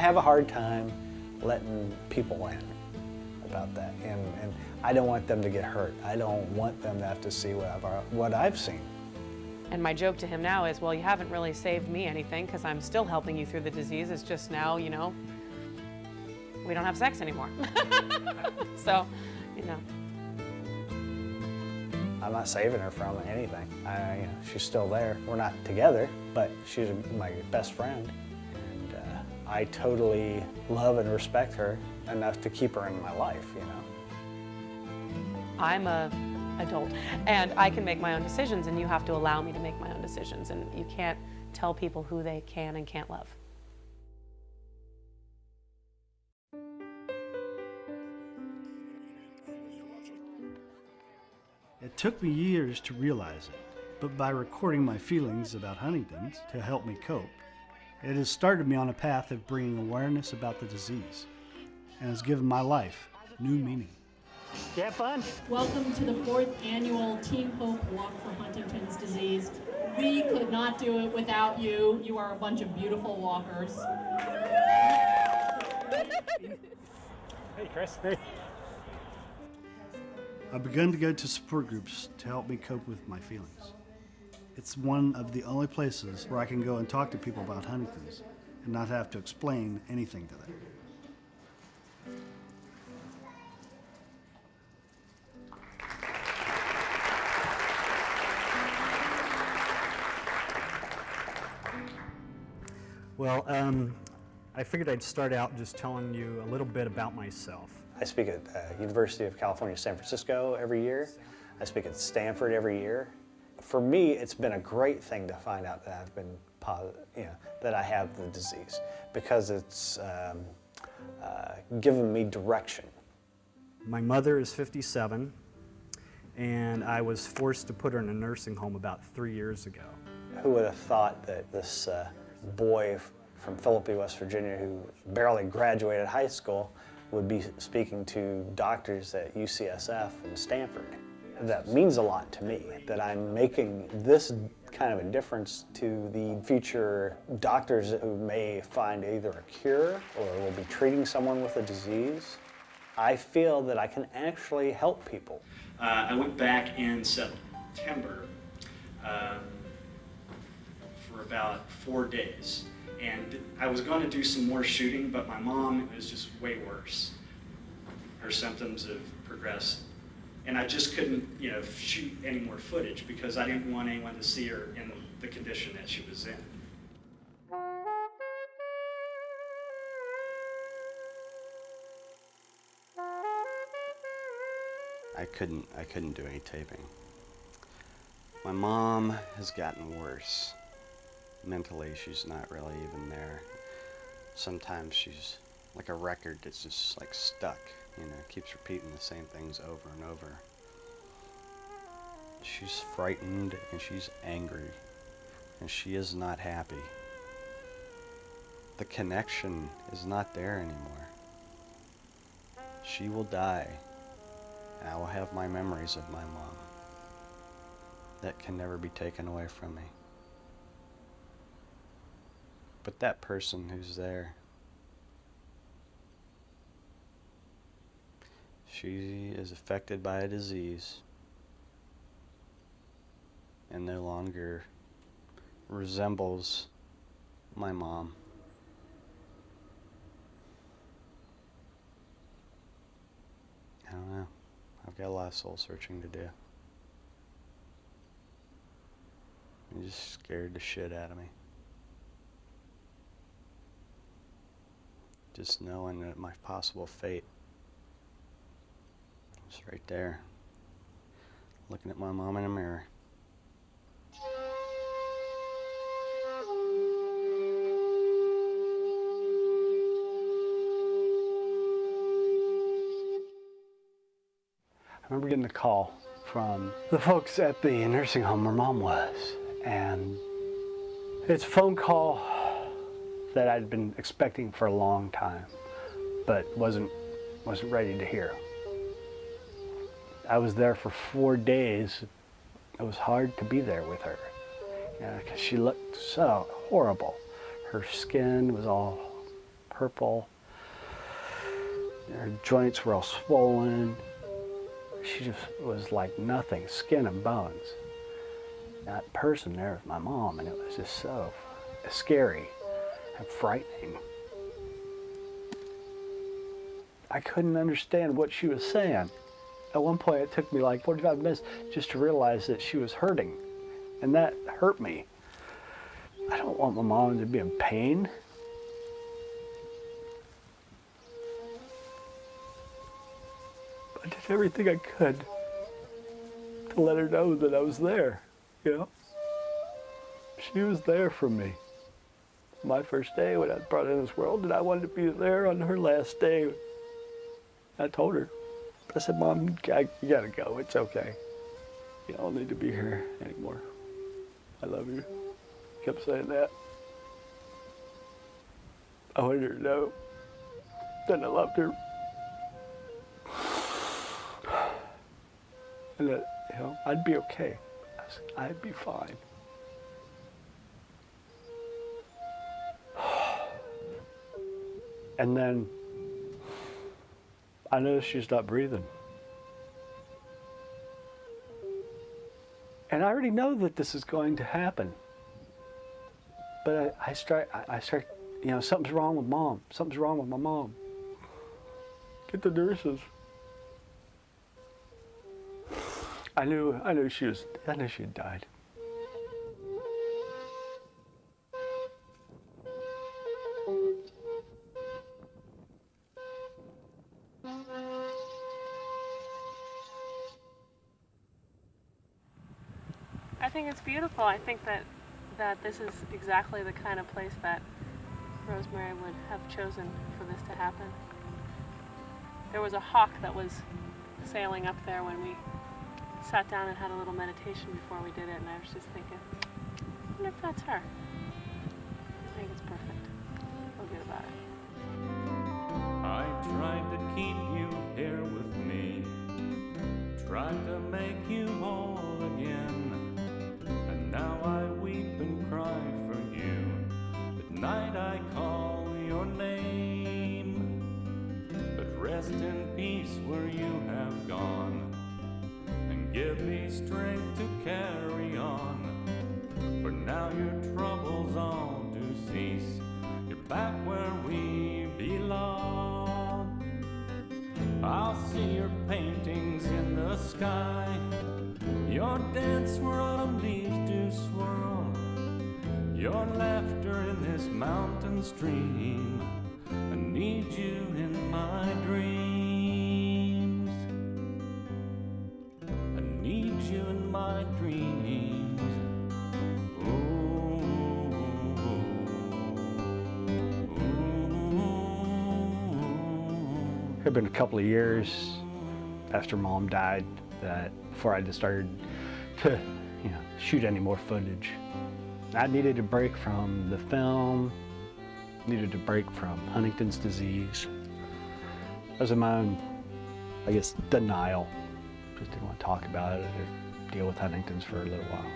Have a hard time letting people in about that, and, and I don't want them to get hurt. I don't want them to have to see what I've, what I've seen. And my joke to him now is, well, you haven't really saved me anything because I'm still helping you through the disease. It's just now, you know, we don't have sex anymore. so, you know. I'm not saving her from anything. I, you know, she's still there. We're not together, but she's my best friend. And I totally love and respect her enough to keep her in my life, you know. I'm a adult and I can make my own decisions and you have to allow me to make my own decisions and you can't tell people who they can and can't love. It took me years to realize it, but by recording my feelings about Huntington's to help me cope, it has started me on a path of bringing awareness about the disease and has given my life new meaning. You have fun? Welcome to the fourth annual Team Hope Walk for Huntington's Disease. We could not do it without you. You are a bunch of beautiful walkers. Hey, Chris. Hey. I've begun to go to support groups to help me cope with my feelings. It's one of the only places where I can go and talk to people about Huntington's and not have to explain anything to them. Well, um, I figured I'd start out just telling you a little bit about myself. I speak at uh, University of California, San Francisco every year. I speak at Stanford every year. For me, it's been a great thing to find out that I've been positive, you know, that I have the disease because it's um, uh, given me direction. My mother is 57, and I was forced to put her in a nursing home about three years ago. Who would have thought that this uh, boy from Philippi, West Virginia, who barely graduated high school, would be speaking to doctors at UCSF and Stanford? That means a lot to me, that I'm making this kind of a difference to the future doctors who may find either a cure or will be treating someone with a disease. I feel that I can actually help people. Uh, I went back in September um, for about four days. And I was going to do some more shooting, but my mom was just way worse. Her symptoms have progressed. And I just couldn't, you know, shoot any more footage because I didn't want anyone to see her in the condition that she was in. I couldn't I couldn't do any taping. My mom has gotten worse. Mentally she's not really even there. Sometimes she's like a record that's just like stuck, you know, keeps repeating the same things over and over. She's frightened and she's angry and she is not happy. The connection is not there anymore. She will die and I will have my memories of my mom. That can never be taken away from me. But that person who's there, she is affected by a disease and no longer resembles my mom. I don't know. I've got a lot of soul searching to do. It just scared the shit out of me. Just knowing that my possible fate is right there. Looking at my mom in a mirror. I remember getting a call from the folks at the nursing home where mom was. And it's a phone call that I'd been expecting for a long time, but wasn't, wasn't ready to hear. I was there for four days. It was hard to be there with her because she looked so horrible. Her skin was all purple. Her joints were all swollen she just was like nothing, skin and bones. That person there was my mom, and it was just so scary and frightening. I couldn't understand what she was saying. At one point, it took me like 45 minutes just to realize that she was hurting, and that hurt me. I don't want my mom to be in pain. I did everything I could to let her know that I was there, you know? She was there for me. My first day when I brought into this world, and I wanted to be there on her last day. I told her, I said, Mom, you gotta go. It's okay. You don't need to be here anymore. I love you. Kept saying that. I wanted her to know that I loved her. and that you know I'd be okay. I'd be fine. And then I noticed she's not breathing. And I already know that this is going to happen. But I, I start, I, I start, you know, something's wrong with mom. Something's wrong with my mom. Get the nurses. I knew, I knew she was, I knew she had died. Beautiful. I think that that this is exactly the kind of place that Rosemary would have chosen for this to happen. There was a hawk that was sailing up there when we sat down and had a little meditation before we did it, and I was just thinking, I wonder if that's her. I think it's perfect. Good about it. I tried to keep you here with me, tried to make you Give me strength to carry on. For now your troubles all do cease. You're back where we belong. I'll see your paintings in the sky. Your dance where autumn leaves do swirl. Your laughter in this mountain stream. I need you in my dream. Dreams. It had been a couple of years after mom died that before I just started to, you know, shoot any more footage. I needed a break from the film, needed a break from Huntington's disease. I was in my own, I guess, denial. Just didn't want to talk about it or deal with Huntington's for a little while.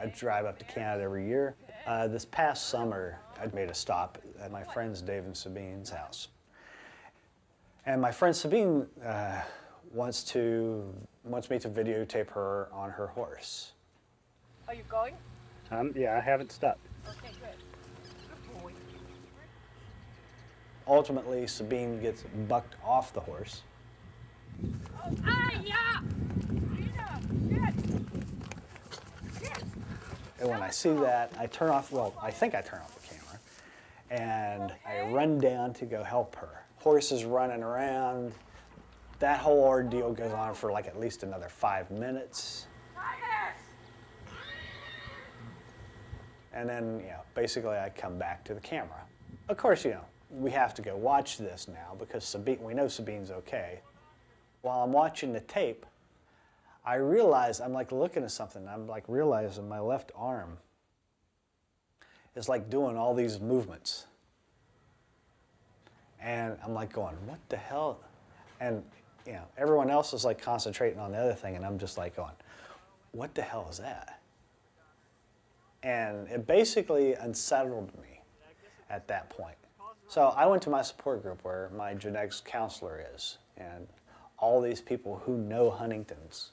I drive up to Canada every year. Uh, this past summer, I made a stop at my friend's Dave and Sabine's house. And my friend Sabine uh, wants to wants me to videotape her on her horse. Are you going? Um, yeah, I haven't stopped. Okay, good. Good boy. Ultimately, Sabine gets bucked off the horse. Oh, ah, yeah! Gina, shit! And when I see that, I turn off, well, I think I turn off the camera, and I run down to go help her. Horse is running around. That whole ordeal goes on for like at least another five minutes. And then, you know, basically I come back to the camera. Of course, you know, we have to go watch this now because Sabine, we know Sabine's okay. While I'm watching the tape, I realize I'm like looking at something. I'm like realizing my left arm is like doing all these movements. And I'm like going, what the hell? And you know, everyone else is like concentrating on the other thing, and I'm just like going, what the hell is that? And it basically unsettled me at that point. So I went to my support group where my genetics counselor is, and all these people who know Huntington's.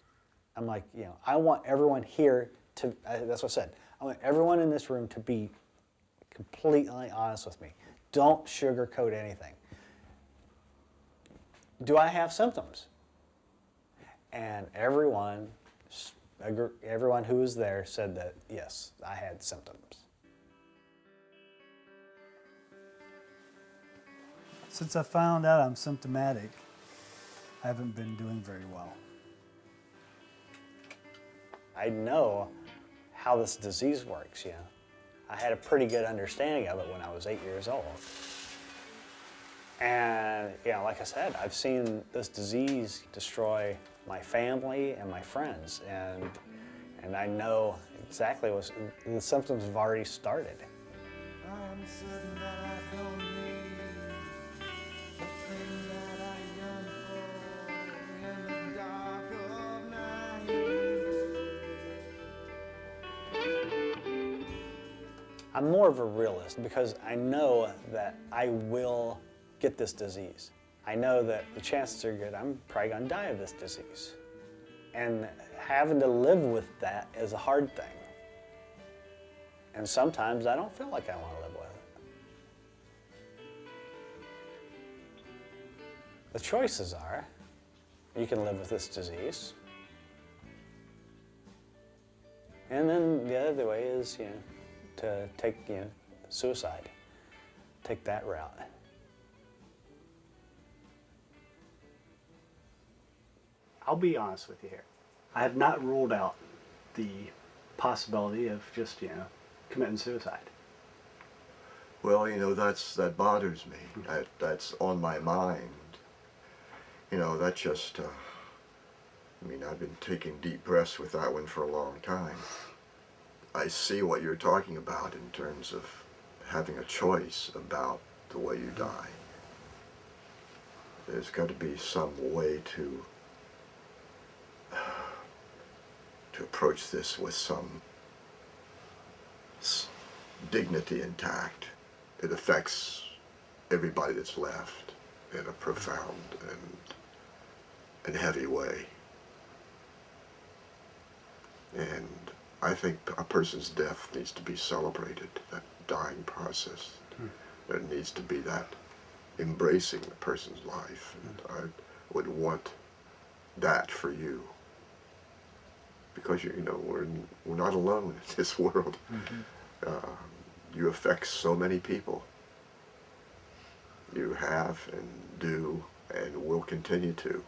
I'm like, you know, I want everyone here to, I, that's what I said, I want everyone in this room to be completely honest with me. Don't sugarcoat anything. Do I have symptoms? And everyone, everyone who was there said that, yes, I had symptoms. Since I found out I'm symptomatic, I haven't been doing very well. I know how this disease works, you know. I had a pretty good understanding of it when I was eight years old. And, know, like I said, I've seen this disease destroy my family and my friends, and, and I know exactly what the symptoms have already started. I'm certain that I don't need the thing that I yearn for in the dark of night. I'm more of a realist because I know that I will get this disease. I know that the chances are good I'm probably going to die of this disease. And having to live with that is a hard thing. And sometimes I don't feel like I want to live with it. The choices are you can live with this disease. And then the other way is, you know, to take, you know, suicide. Take that route. I'll be honest with you here. I have not ruled out the possibility of just, you know, committing suicide. Well, you know, that's that bothers me. That that's on my mind. You know, that just. Uh, I mean, I've been taking deep breaths with that one for a long time. I see what you're talking about in terms of having a choice about the way you die. There's got to be some way to to approach this with some dignity intact. It affects everybody that's left in a profound and, and heavy way. And I think a person's death needs to be celebrated. That, dying process. Hmm. There needs to be that embracing the person's life. Hmm. And I would want that for you. Because, you, you know, we're, we're not alone in this world. Uh, you affect so many people. You have and do and will continue to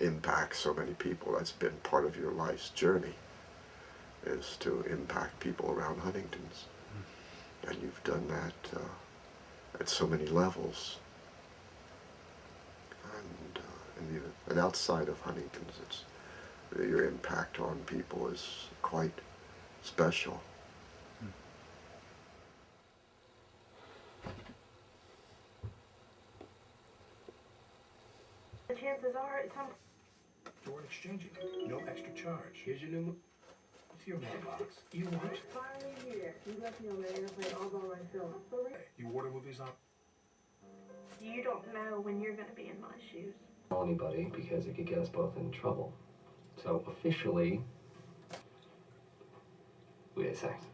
impact so many people. That's been part of your life's journey, is to impact people around Huntington's. And you've done that uh, at so many levels. And, uh, and, and outside of Huntington's, it's, your impact on people is quite special. The chances are it's some. Door exchanging. No extra charge. Here's your new. mo- What's your mailbox? You what? Finally here. You left me on the airplane all by myself. You order movies on. You don't know when you're gonna be in my shoes. tell anybody because it could get us both in trouble. So officially, we had sex.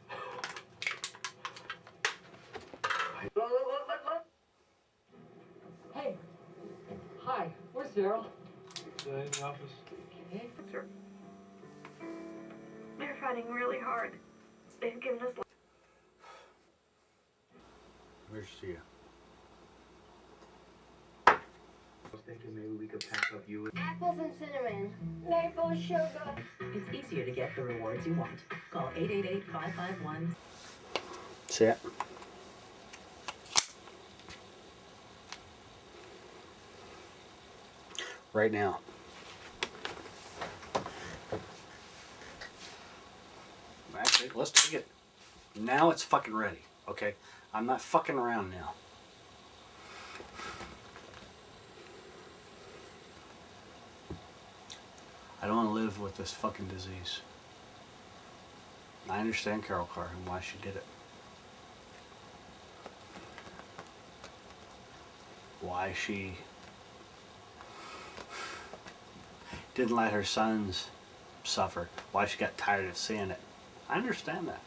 Hey. Hi. Where's Daryl? in the office. Okay. Sir. They're fighting really hard. They've given us. Where's Sia? I was thinking maybe we could pack up you and. Apples and cinnamon. Maple sugar. It's easier to get the rewards you want. Call 888-551. See it? Right now. Actually, let's take it. Now it's fucking ready. Okay? I'm not fucking around now. I don't want to live with this fucking disease. I understand Carol Carr and why she did it. Why she didn't let her sons suffer. Why she got tired of seeing it. I understand that.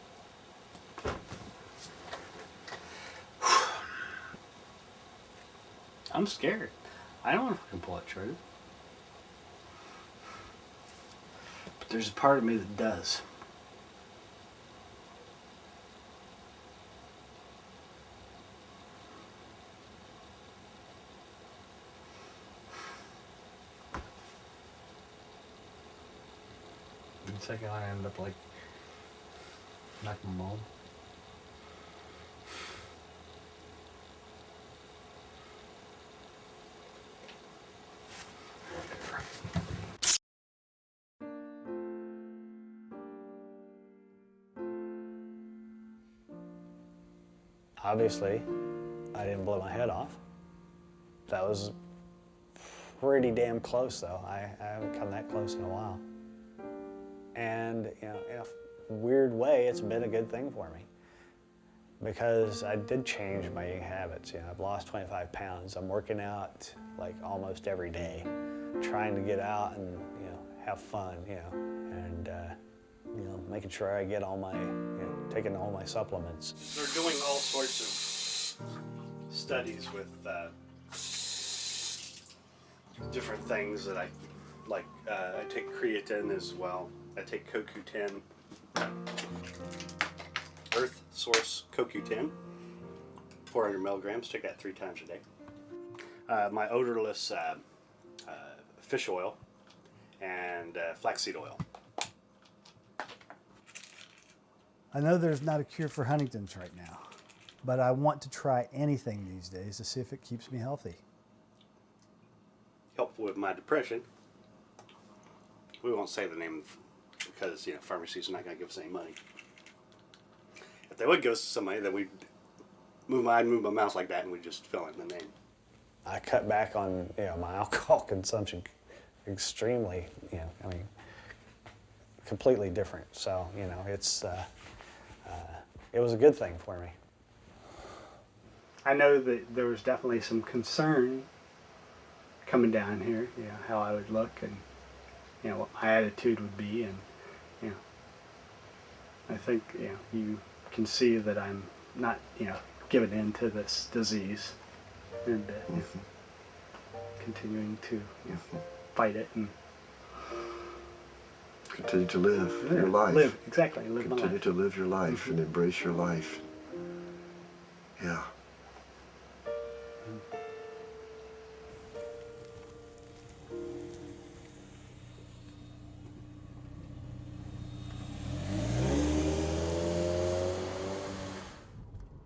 I'm scared. I don't want to fucking pull that trigger. There's a part of me that does. Second, I end up like like mom. Obviously, I didn't blow my head off. That was pretty damn close, though. I, I haven't come that close in a while. And, you know, in a weird way, it's been a good thing for me because I did change my eating habits. You know, I've lost 25 pounds. I'm working out like almost every day, trying to get out and, you know, have fun, you know, and, uh, you know, making sure I get all my, taking all my supplements. They're doing all sorts of studies with uh, different things that I like. Uh, I take creatine as well. I take CoQ10, Earth Source CoQ10, 400 milligrams. Take that three times a day. Uh, my odorless uh, uh, fish oil and uh, flaxseed oil. I know there's not a cure for Huntington's right now, but I want to try anything these days to see if it keeps me healthy. helpful with my depression. We won't say the name because you know pharmacies are not going to give us any money. If they would give us some money, then we'd move my I'd move my mouth like that and we'd just fill in the name. I cut back on you know my alcohol consumption extremely. You know, I mean, completely different. So you know, it's uh, uh, it was a good thing for me. I know that there was definitely some concern coming down here, you know, how I would look and, you know, what my attitude would be and, you know, I think, you know, you can see that I'm not you know giving in to this disease and uh, you know, continuing to you know, fight it and Continue to live Yeah, your life. live, exactly, live my Continue life. to live your life and mm-hmm. embrace your life. Yeah.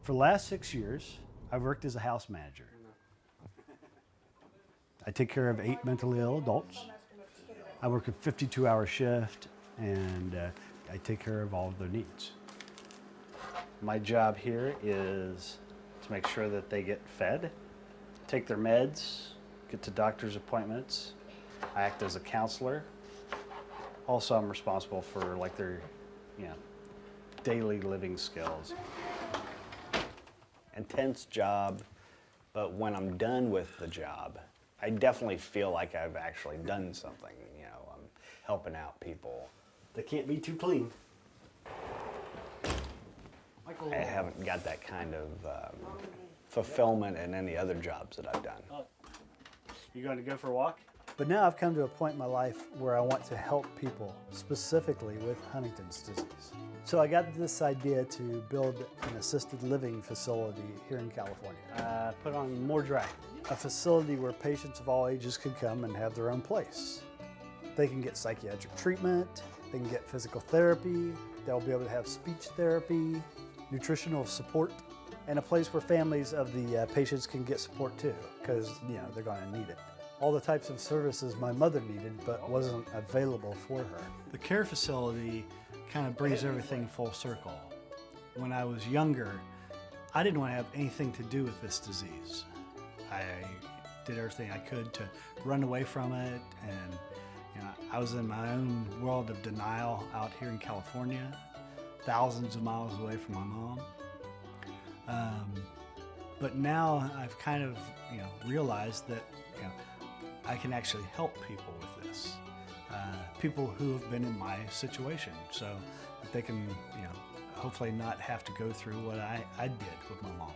For the last six years, I've worked as a house manager. I take care of eight mentally ill adults. I work a 52 hour shift and uh, I take care of all of their needs. My job here is to make sure that they get fed, take their meds, get to doctor's appointments. I act as a counselor. Also, I'm responsible for like their, you know, daily living skills. intense job, but when I'm done with the job, I definitely feel like I've actually done something. You know, I'm helping out people. They can't be too clean. I haven't got that kind of um, fulfillment in any other jobs that I've done. You going to go for a walk? But now I've come to a point in my life where I want to help people, specifically with Huntington's disease. So I got this idea to build an assisted living facility here in California. Uh, put on more drag. A facility where patients of all ages could come and have their own place. They can get psychiatric treatment, they can get physical therapy, they'll be able to have speech therapy, nutritional support, and a place where families of the uh, patients can get support too, because you know they're going to need it. All the types of services my mother needed but wasn't available for her. The care facility kind of brings everything full circle. When I was younger, I didn't want to have anything to do with this disease. I did everything I could to run away from it, and you know, I was in my own world of denial out here in California, thousands of miles away from my mom. Um, but now I've kind of you know realized that you know I can actually help people with this. Uh, people who have been in my situation, so that they can you know hopefully not have to go through what I, I did with my mom.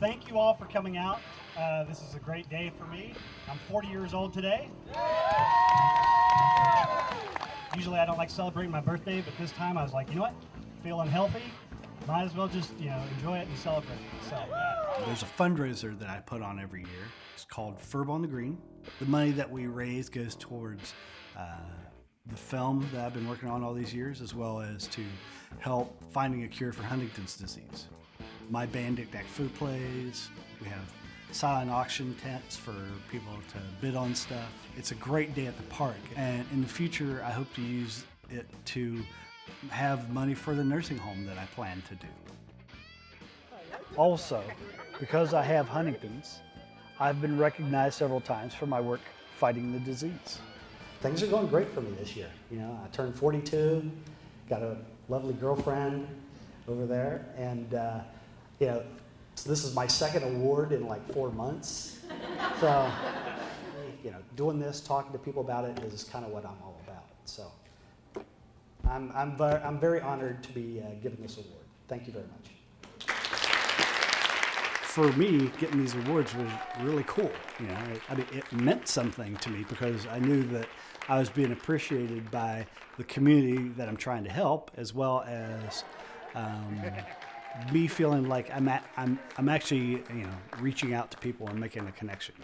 Thank you all for coming out. Uh, this is a great day for me. I'm 40 years old today. Usually I don't like celebrating my birthday, but this time I was like, you know what? Feeling healthy, might as well just you know enjoy it and celebrate. So uh, There's a fundraiser that I put on every year. It's called Furb on the Green. The money that we raise goes towards uh, the film that I've been working on all these years, as well as to help finding a cure for Huntington's disease. My band Dick Food plays. We have silent auction tents for people to bid on stuff. It's a great day at the park, and in the future, I hope to use it to have money for the nursing home that I plan to do. Also, because I have Huntington's, I've been recognized several times for my work fighting the disease. Things are going great for me this year. You know, I turned 42, got a lovely girlfriend over there, and uh, you know, this is my second award in like four months. So, you know, doing this, talking to people about it is kind of what I'm all about. So, I'm, I'm, ver- I'm very honored to be uh, given this award. Thank you very much. For me, getting these awards was really cool. You know, I mean, it meant something to me because I knew that I was being appreciated by the community that I'm trying to help, as well as um, me feeling like I'm, at, I'm, I'm actually, you know, reaching out to people and making a connection.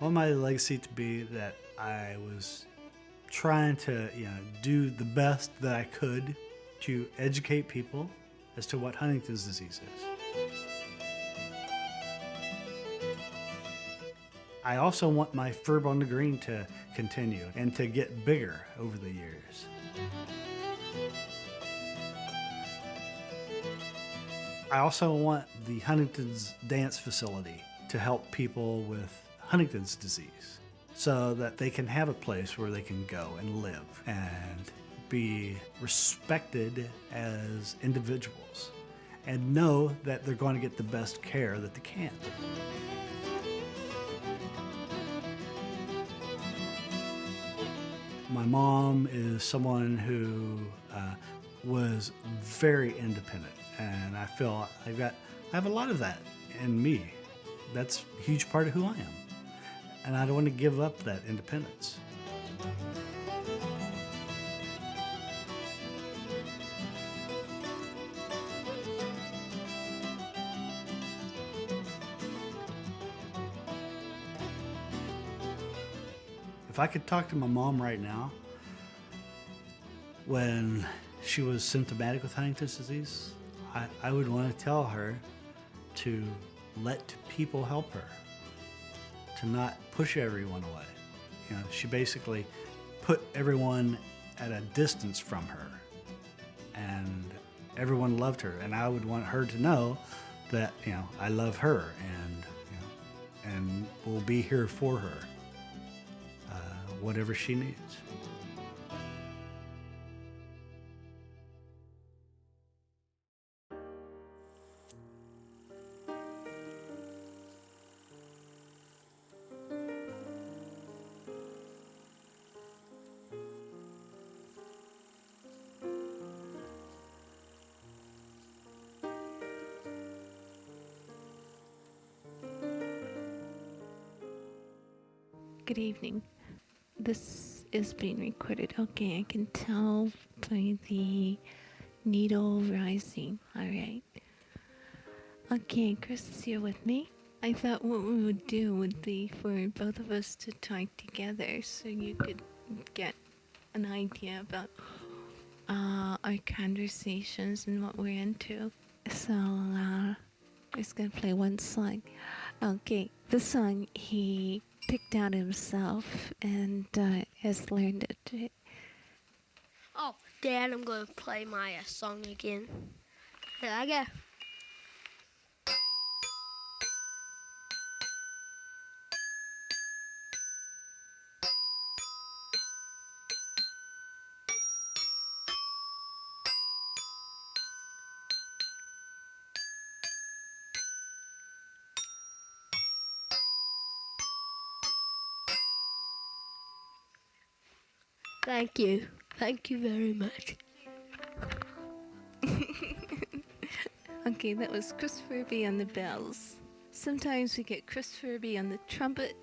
Want my legacy to be that I was trying to, you know, do the best that I could to educate people as to what Huntington's disease is. I also want my Furb on the Green to continue and to get bigger over the years. I also want the Huntington's Dance Facility to help people with Huntington's disease so that they can have a place where they can go and live and be respected as individuals and know that they're going to get the best care that they can. My mom is someone who uh, was very independent, and I feel I've got I have a lot of that in me. That's a huge part of who I am, and I don't want to give up that independence. If I could talk to my mom right now, when she was symptomatic with Huntington's disease, I, I would want to tell her to let people help her, to not push everyone away. You know, she basically put everyone at a distance from her, and everyone loved her. And I would want her to know that you know I love her and you know, and will be here for her, whatever she needs. Good evening. This is being recorded. Okay, I can tell by the needle rising. All right. Okay, Chris is here with me. I thought what we would do would be for both of us to talk together so you could get an idea about uh, our conversations and what we're into. So, uh, I'm just gonna play one song. Okay, the song he picked out himself and uh, has learned it. Oh, Dad, I'm going to play my uh, song again. Here I go. Thank you. Thank you very much. Okay, that was Chris Furbee on the bells. Sometimes we get Chris Furbee on the trumpet.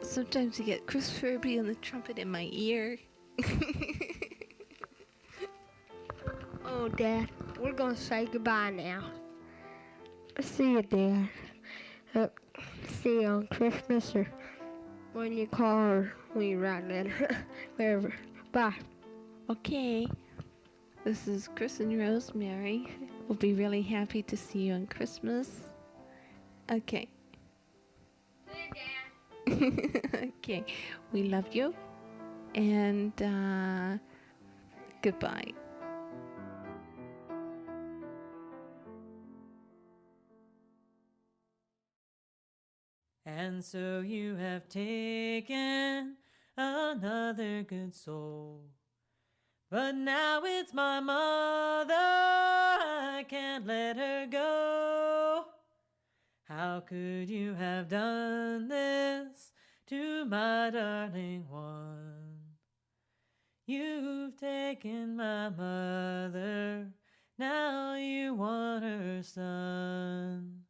Sometimes we get Chris Furbee on the trumpet in my ear. Oh, Dad, we're going to say goodbye now. See you, Dad. Uh, see you on Christmas or when you call or when you write a. Wherever. Bye. Okay. This is Chris and Rosemary. We'll be really happy to see you on Christmas. Okay. okay. We love you. And uh, goodbye. And so you have taken another good soul. But now it's my mother, I can't let her go. How could you have done this to my darling one? You've taken my mother, now you want her son.